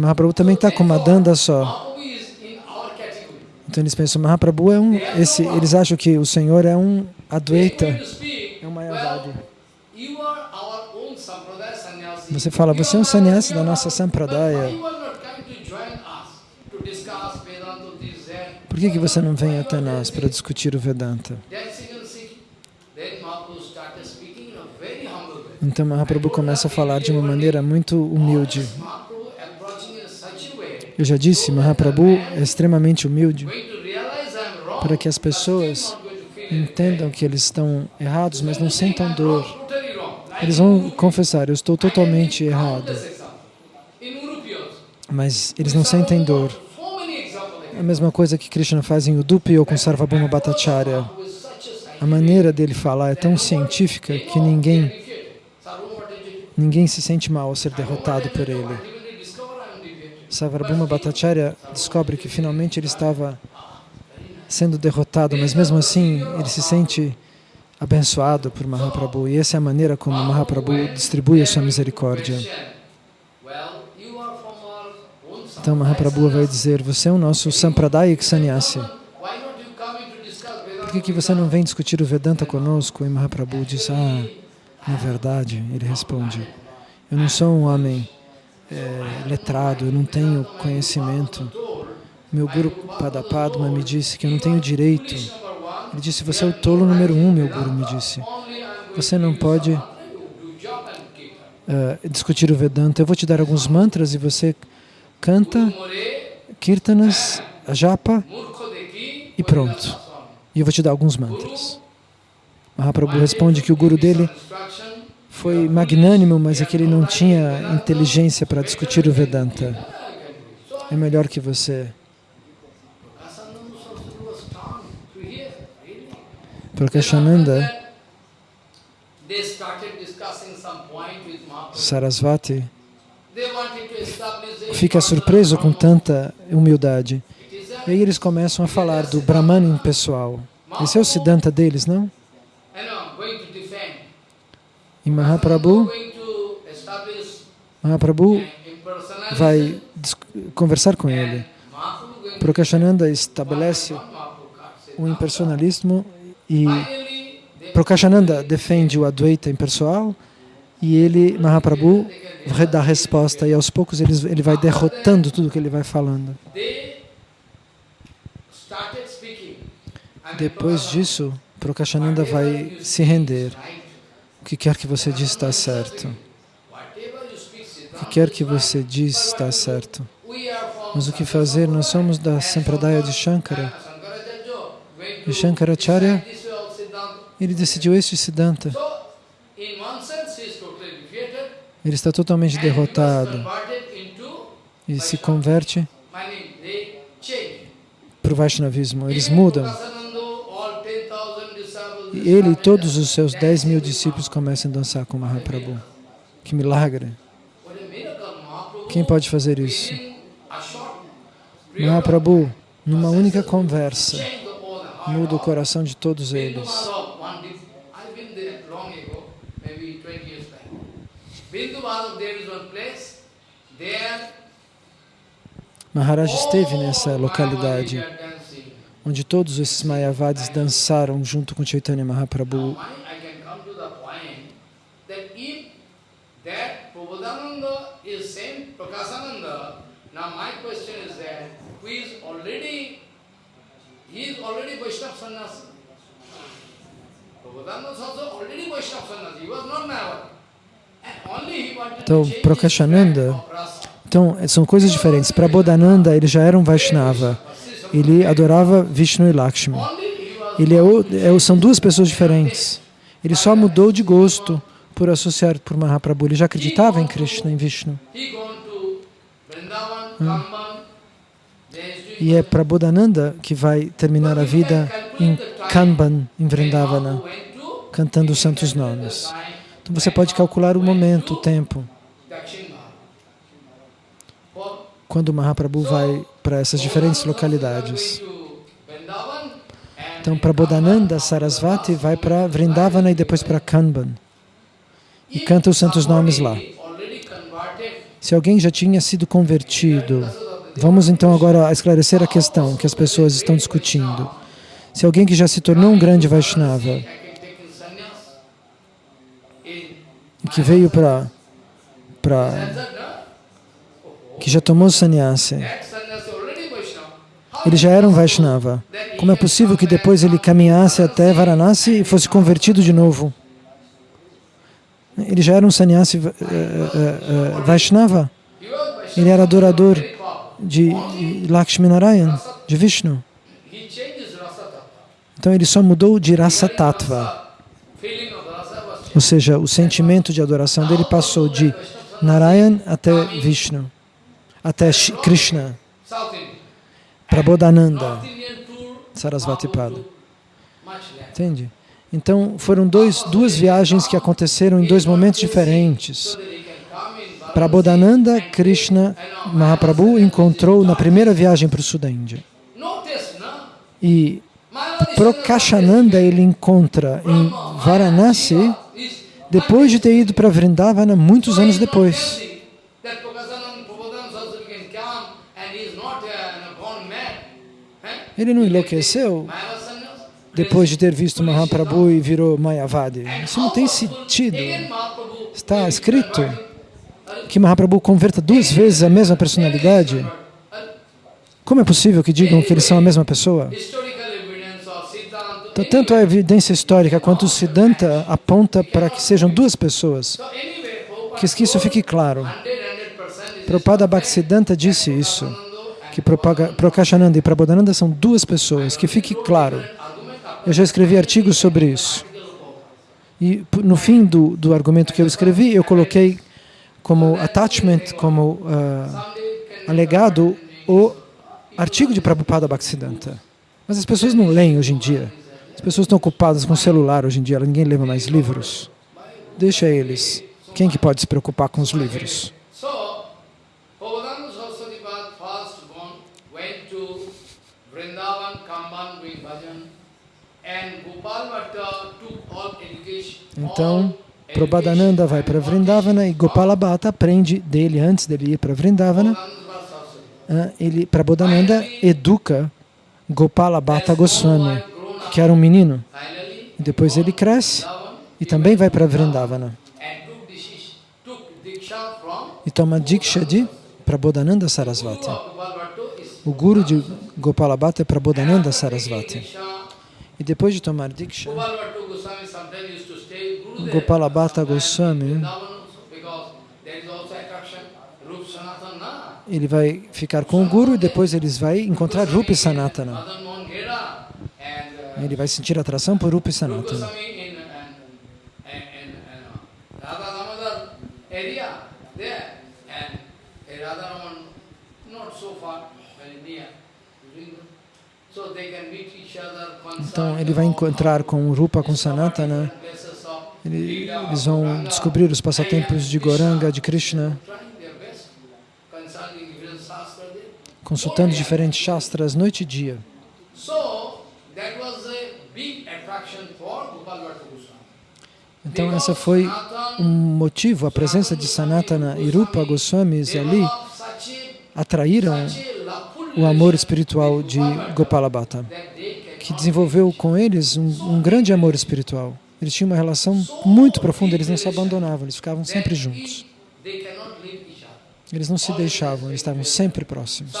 Mahaprabhu também está com uma danda só. Então eles pensam, Mahaprabhu é um, esse, eles acham que o Senhor é um Advaita, é um Mayavadi. Você fala, você é um sannyasi da nossa Sampradaya. Por que, que você não vem até nós para discutir o Vedanta? Então Mahaprabhu começa a falar de uma maneira muito humilde. Eu já disse, Mahaprabhu é extremamente humilde para que as pessoas entendam que eles estão errados, mas não sentam dor. Eles vão confessar, eu estou totalmente errado. Mas eles não sentem dor. É a mesma coisa que Krishna faz em Udupi ou com Sarvabhuma Bhattacharya. A maneira dele falar é tão científica que ninguém, ninguém se sente mal ao ser derrotado por ele. Sarvabhuma Bhattacharya descobre que finalmente ele estava sendo derrotado, mas mesmo assim ele se sente abençoado por Mahaprabhu. E essa é a maneira como Mahaprabhu distribui a sua misericórdia. Então Mahaprabhu vai dizer, você é o nosso Sampradayak Sannyasi. Por que, que você não vem discutir o Vedanta conosco? E Mahaprabhu diz, ah, na verdade, ele responde, eu não sou um homem é, letrado, eu não tenho conhecimento. Meu Guru Padapadma me disse que eu não tenho direito. Ele disse, você é o tolo número um, meu Guru me disse. Você não pode uh, discutir o Vedanta. Eu vou te dar alguns mantras e você canta kirtanas, japa e pronto. E eu vou te dar alguns mantras. Mahaprabhu responde que o Guru dele foi magnânimo, mas é que ele não tinha inteligência para discutir o Vedanta. É melhor que você Prakashananda Sarasvati fica surpreso com tanta humildade. E aí eles começam a falar do Brahman pessoal. Esse é o Siddhanta deles, não? E Mahaprabhu, Mahaprabhu vai conversar com ele. Prakashananda estabelece o impersonalismo e Prakashananda defende o Advaita impessoal e ele, Mahaprabhu, dá resposta e aos poucos ele, ele vai derrotando tudo que ele vai falando. Depois disso, Prakashananda vai se render. Que quer que você diz está certo. O que quer que você diz está certo. Mas o que fazer? Nós somos da Sampradaya de Shankara. E Shankaracharya ele decidiu este Siddhanta. Ele está totalmente derrotado e se converte para o Vaishnavismo. Eles mudam. Ele e todos os seus 10 mil discípulos começam a dançar com Mahaprabhu. Que milagre! Quem pode fazer isso? Mahaprabhu, numa única conversa, muda o coração de todos eles. Maharaj esteve nessa localidade onde todos esses Mayavadis dançaram junto com Chaitanya Mahaprabhu. Então, Prakashananda, então, são coisas diferentes. Prabodhananda, ele já era um Vaishnava. Ele adorava Vishnu e Lakshmi. Ele é, é, são duas pessoas diferentes. Ele só mudou de gosto por associar por Mahaprabhu. Ele já acreditava em Krishna, em Vishnu. E é Prabodhananda que vai terminar a vida em Kanban, em Vrindavana, cantando os santos nomes. Então você pode calcular o momento, o tempo, quando Mahaprabhu vai para essas diferentes localidades. Então, Prabodhananda Sarasvati vai para Vrindavana e depois para Kanban. E canta os santos nomes lá. Se alguém já tinha sido convertido, vamos então agora esclarecer a questão que as pessoas estão discutindo. Se alguém que já se tornou um grande Vaishnava, que veio para que já tomou sannyasi, ele já era um Vaishnava. Como é possível que depois ele caminhasse até Varanasi e fosse convertido de novo? Ele já era um sannyasi uh, uh, uh, Vaishnava. Ele era adorador de Lakshmi Narayan, de Vishnu. Então ele só mudou de Rasa Tattva. Ou seja, o sentimento de adoração dele passou de Narayan até Vishnu, até Krishna. Prabodhananda, Sarasvati Pada. Entende? Então, foram dois, duas viagens que aconteceram em dois momentos diferentes. Prabodhananda, Krishna, Mahaprabhu encontrou na primeira viagem para o sul da Índia. E Prokashananda ele encontra em Varanasi depois de ter ido para Vrindavana muitos anos depois. Ele não enlouqueceu depois de ter visto Mahaprabhu e virou Mayavadi. Isso não tem sentido. Está escrito que Mahaprabhu converta duas vezes a mesma personalidade. Como é possível que digam que eles são a mesma pessoa? Então, tanto a evidência histórica quanto o Siddhanta aponta para que sejam duas pessoas. Que isso fique claro. Prabhupada Bhaktisiddhanta disse isso que Prakashananda e Prabodhananda são duas pessoas, que fique claro. Eu já escrevi artigos sobre isso. E no fim do, do argumento que eu escrevi, eu coloquei como attachment, como uh, alegado, o artigo de Prabhupada Bhaktisiddhanta. Mas as pessoas não leem hoje em dia. As pessoas estão ocupadas com o celular hoje em dia, ninguém lê mais livros. Deixa eles. Quem que pode se preocupar com os livros? Então, Prabhadananda vai para Vrindavana e Gopala Bhatta aprende dele antes dele ir para Vrindavana. Ah, ele, Prabhadananda educa Gopala Bhatta Goswami, que era um menino. Depois ele cresce e também vai para Vrindavana. E toma Diksha de Prabodhananda Sarasvati. O guru de Gopala Bhatta é Prabodhananda Sarasvati. E depois de tomar Diksha, Gopalabhata Goswami, ele vai ficar com o Guru e depois eles vão encontrar Rupi Sanatana. Ele vai sentir atração por Rupi Sanatana. Então ele vai encontrar com Rupa, com Sanatana, eles vão descobrir os passatempos de Goranga, de Krishna, consultando diferentes shastras noite e dia. Então essa foi um motivo, a presença de Sanatana e Rupa Goswamis ali atraíram o amor espiritual de Gopalabhata, que desenvolveu com eles um, um grande amor espiritual. Eles tinham uma relação muito profunda, eles não se abandonavam, eles ficavam sempre juntos. Eles não se deixavam, eles estavam sempre próximos.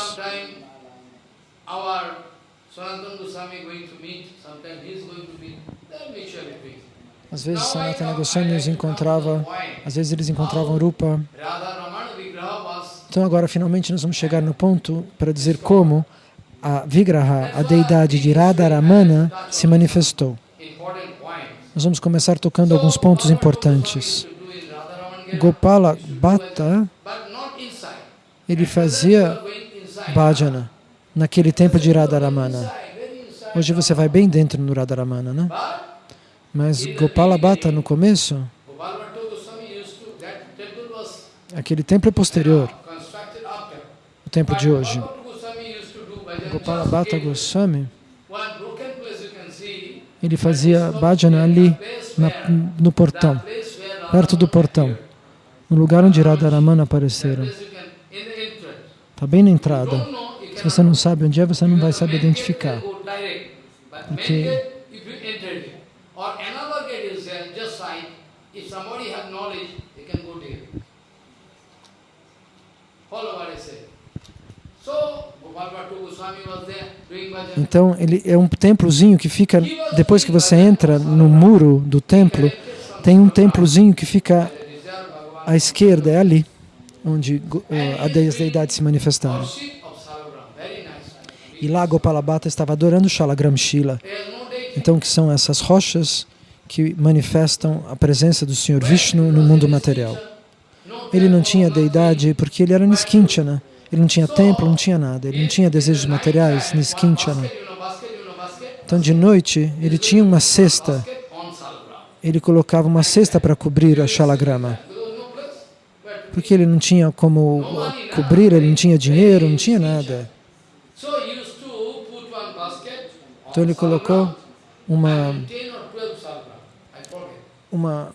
Às vezes Sanatana Goswami os encontrava, às vezes eles encontravam Rupa. Então agora finalmente nós vamos chegar no ponto para dizer como a Vigraha, a deidade de Radharamana, se manifestou. Nós vamos começar tocando alguns pontos importantes. Gopala Bhatta, ele fazia bhajana naquele tempo de Radharamana. Hoje você vai bem dentro no Radharamana, né? Mas Gopala Bhatta no começo, aquele templo é posterior, o templo de hoje. Gopala Bhatta Goswami, ele fazia bhajana ali na, no portão, perto do portão, no lugar onde Radharamana apareceram. Está bem na entrada. Se você não sabe onde é, você não vai saber identificar. Porque então, ele é um templozinho que fica, depois que você entra no muro do templo, tem um templozinho que fica à esquerda, é ali, onde uh, as deidades se manifestaram. E lá Gopalabhata estava adorando Shalagram Shila. Então, que são essas rochas que manifestam a presença do Senhor Vishnu no mundo material. Ele não tinha deidade porque ele era Niskinchana. Ele não tinha templo, não tinha nada. Ele não tinha desejos materiais, Niskinchana. Então, de noite, ele tinha uma cesta. Ele colocava uma cesta para cobrir a Shalagrama. Porque ele não tinha como cobrir, ele não tinha dinheiro, não tinha nada. Então ele colocou uma, uma,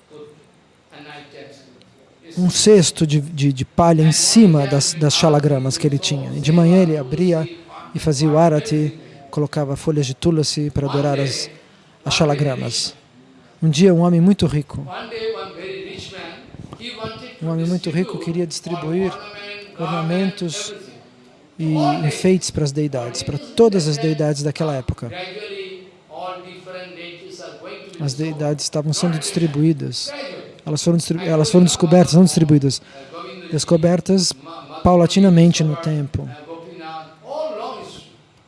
um cesto de, de, de palha em cima das, das shalagramas que ele tinha. E de manhã ele abria e fazia o arati, colocava folhas de tulasi para adorar as, as shalagramas. Um dia um homem muito rico, um homem muito rico queria distribuir ornamentos e enfeites para as deidades, para todas as deidades daquela época. As deidades estavam sendo distribuídas, elas foram, elas foram descobertas, não distribuídas, descobertas paulatinamente no tempo.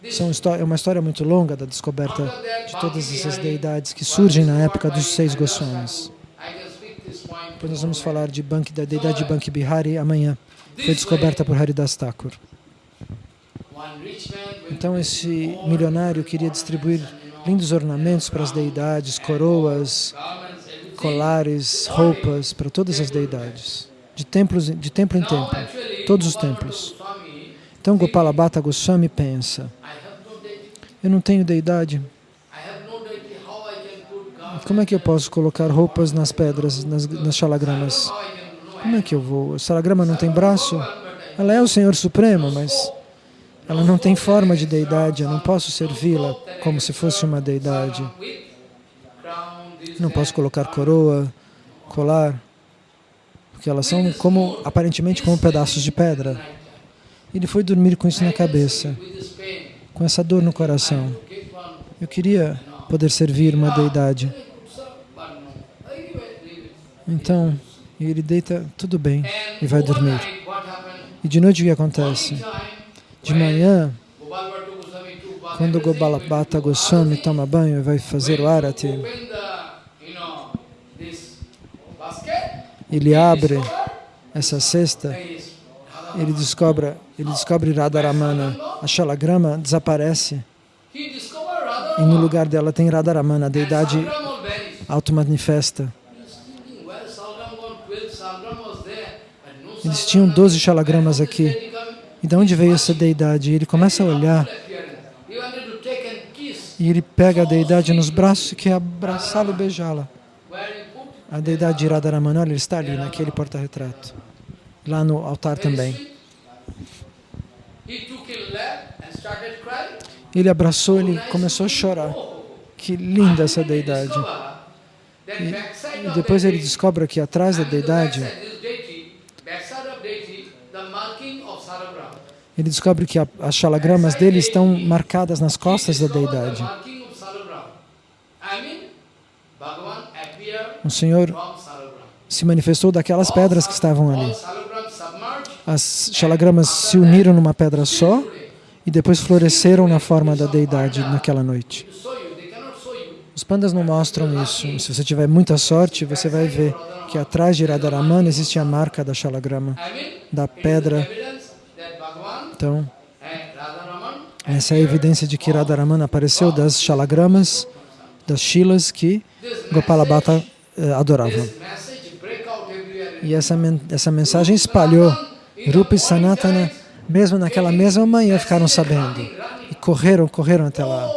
São é uma história muito longa da descoberta de todas essas deidades que surgem na época dos seis Goswamis. Depois nós vamos falar de Bank, da deidade de Banki Bihari amanhã. Foi descoberta por Haridas Thakur. Então esse milionário queria distribuir lindos ornamentos para as deidades, coroas, colares, roupas para todas as deidades, de, templos, de templo em templo, todos os templos. Então Gopala Bhatta Goswami pensa, eu não tenho deidade, como é que eu posso colocar roupas nas pedras, nas, nas? Como é que eu vou? A shalagrama não tem braço? Ela é o Senhor Supremo, mas ela não tem forma de deidade, eu não posso servi-la como se fosse uma deidade. Não posso colocar coroa, colar, porque elas são como, aparentemente como pedaços de pedra. Ele foi dormir com isso na cabeça, com essa dor no coração. Eu queria poder servir uma deidade. Então, ele deita, tudo bem, e vai dormir. E de noite o que acontece? De manhã, quando Gobalabhata Goswami toma banho e vai fazer o arati, ele abre essa cesta, ele descobre, ele descobre Radharamana, a Shalagrama desaparece e no lugar dela tem Radharamana, a deidade automanifesta. Eles tinham 12 Shalagramas aqui. E de onde veio essa deidade? Ele começa a olhar e ele pega a deidade nos braços e quer abraçá-la e beijá-la. A deidade de Radharamana, olha, ele está ali, naquele porta-retrato. Lá no altar também. Ele abraçou, ele começou a chorar. Que linda essa deidade. E, e depois ele descobre que atrás da deidade ele descobre que a, as shalagramas dele estão marcadas nas costas da deidade. O Senhor se manifestou daquelas pedras que estavam ali. As shalagramas se uniram numa pedra só e depois floresceram na forma da deidade naquela noite. Os pandas não mostram isso. Se você tiver muita sorte, você vai ver que atrás de Radharamana existe a marca da shalagrama, da pedra Então, essa é a evidência de que Radharaman apareceu das shalagramas, das shilas que Gopala Eh, adorava. E essa, essa mensagem espalhou. Rupa e Sanatana, mesmo naquela mesma manhã, ficaram sabendo. E correram, correram até lá.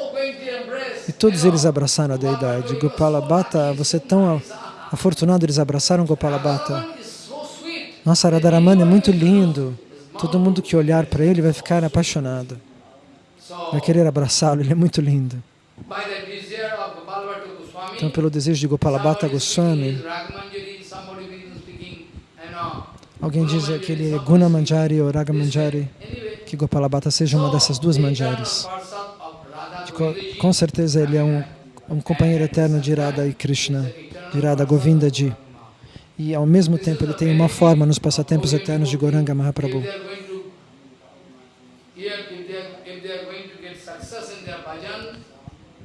E todos eles abraçaram a deidade. Gopala Bhatta, você é tão afortunado, eles abraçaram Gopala Bhatta. Nossa, Radharaman é muito lindo. Todo mundo que olhar para ele vai ficar apaixonado. Vai querer abraçá-lo, ele é muito lindo. Então, pelo desejo de Gopala Bhatta Goswami, alguém diz que ele é Guna Manjari ou Raga Manjari, que Gopala Bhatta seja uma dessas duas manjaris. Com certeza ele é um, um companheiro eterno de Radha e Krishna, de Radha Govinda Ji. E ao mesmo tempo ele tem uma forma nos passatempos eternos de Goranga Mahaprabhu.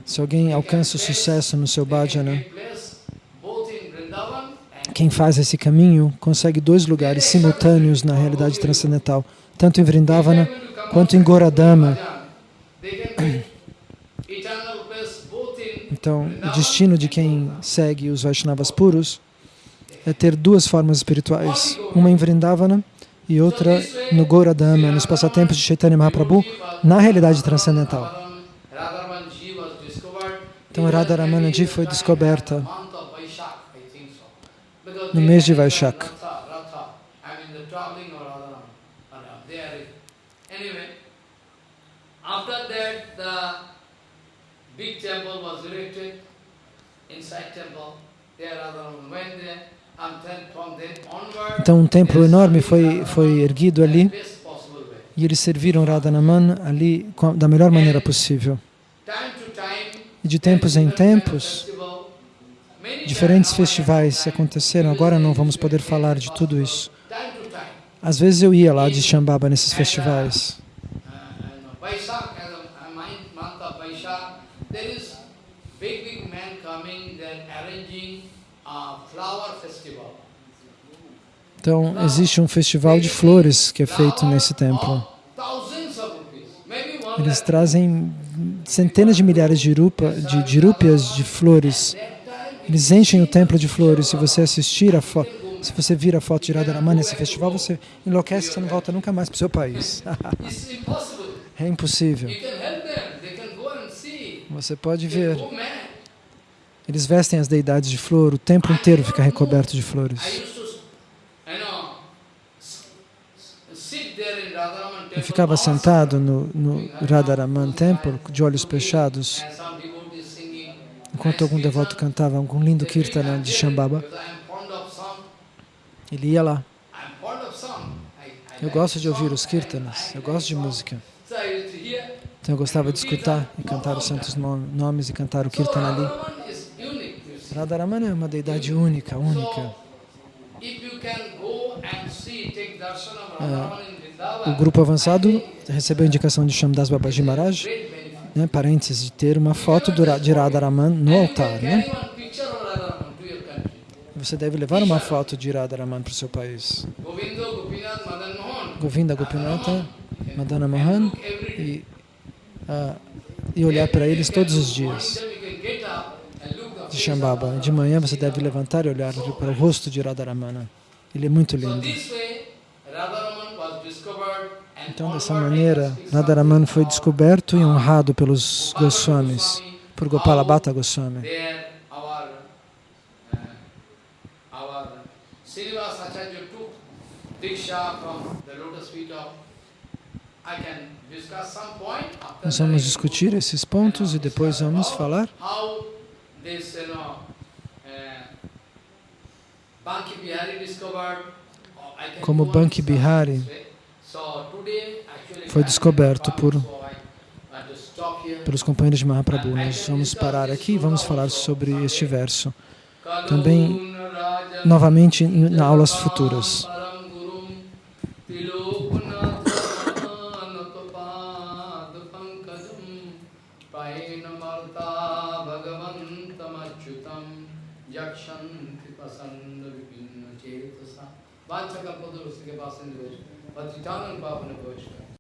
Se alguém alcança o sucesso no seu bhajana, quem faz esse caminho consegue dois lugares simultâneos na realidade transcendental, tanto em Vrindavana quanto em Goradama. Então, o destino de quem segue os Vaishnavas puros é ter duas formas espirituais, uma em Vrindavana e outra no Goradama, nos passatempos de Chaitanya Mahaprabhu, na realidade transcendental. Então Radharamanaji foi descoberta no mês de Vaishak. Então um templo enorme foi, foi erguido ali e eles serviram Radhanaman ali da melhor maneira possível. E de tempos em tempos, diferentes festivais aconteceram. Agora não vamos poder falar de tudo isso. Às vezes eu ia lá de Shambhava nesses festivais. Então, existe um festival de flores que é feito nesse templo. Eles trazem centenas de milhares de, rupa, de, de rúpias de flores. Eles enchem o templo de flores. Se você assistir a foto, se você vir a foto de Radharamani nesse festival, você enlouquece, você não volta nunca mais para o seu país. é impossível. Você pode ver. Eles vestem as deidades de flor, o templo inteiro fica recoberto de flores. Eu ficava sentado no, no Radharaman Temple, de olhos fechados, enquanto algum devoto cantava algum lindo kirtana de Shambhava. Ele ia lá. Eu gosto de ouvir os kirtanas, eu gosto de música. Então eu gostava de escutar e cantar os santos nomes e cantar o kirtana ali. Radharaman é uma deidade única, única. O grupo avançado recebeu a indicação de Shamdas Babaji Maharaj, né, parênteses, de ter uma foto de Radharaman no altar. Né? Você deve levar uma foto de Radharaman para o seu país. Govinda Gopinata, Madana Mohan, e, e olhar para eles todos os dias de Shambhava. De manhã você deve levantar e olhar para o rosto de Radharamana. Ele é muito lindo. Então, dessa maneira, Radharaman foi descoberto e honrado pelos Goswamis, por Gopala Bhatta Goswami. Nós vamos discutir esses pontos e depois vamos falar como Banki Bihari foi descoberto por, pelos companheiros de Mahaprabhu. Nós vamos parar aqui e vamos falar sobre este verso. Também, novamente, em aulas futuras. वांछा कल्पतरुष के पास बस इतना पावन कोश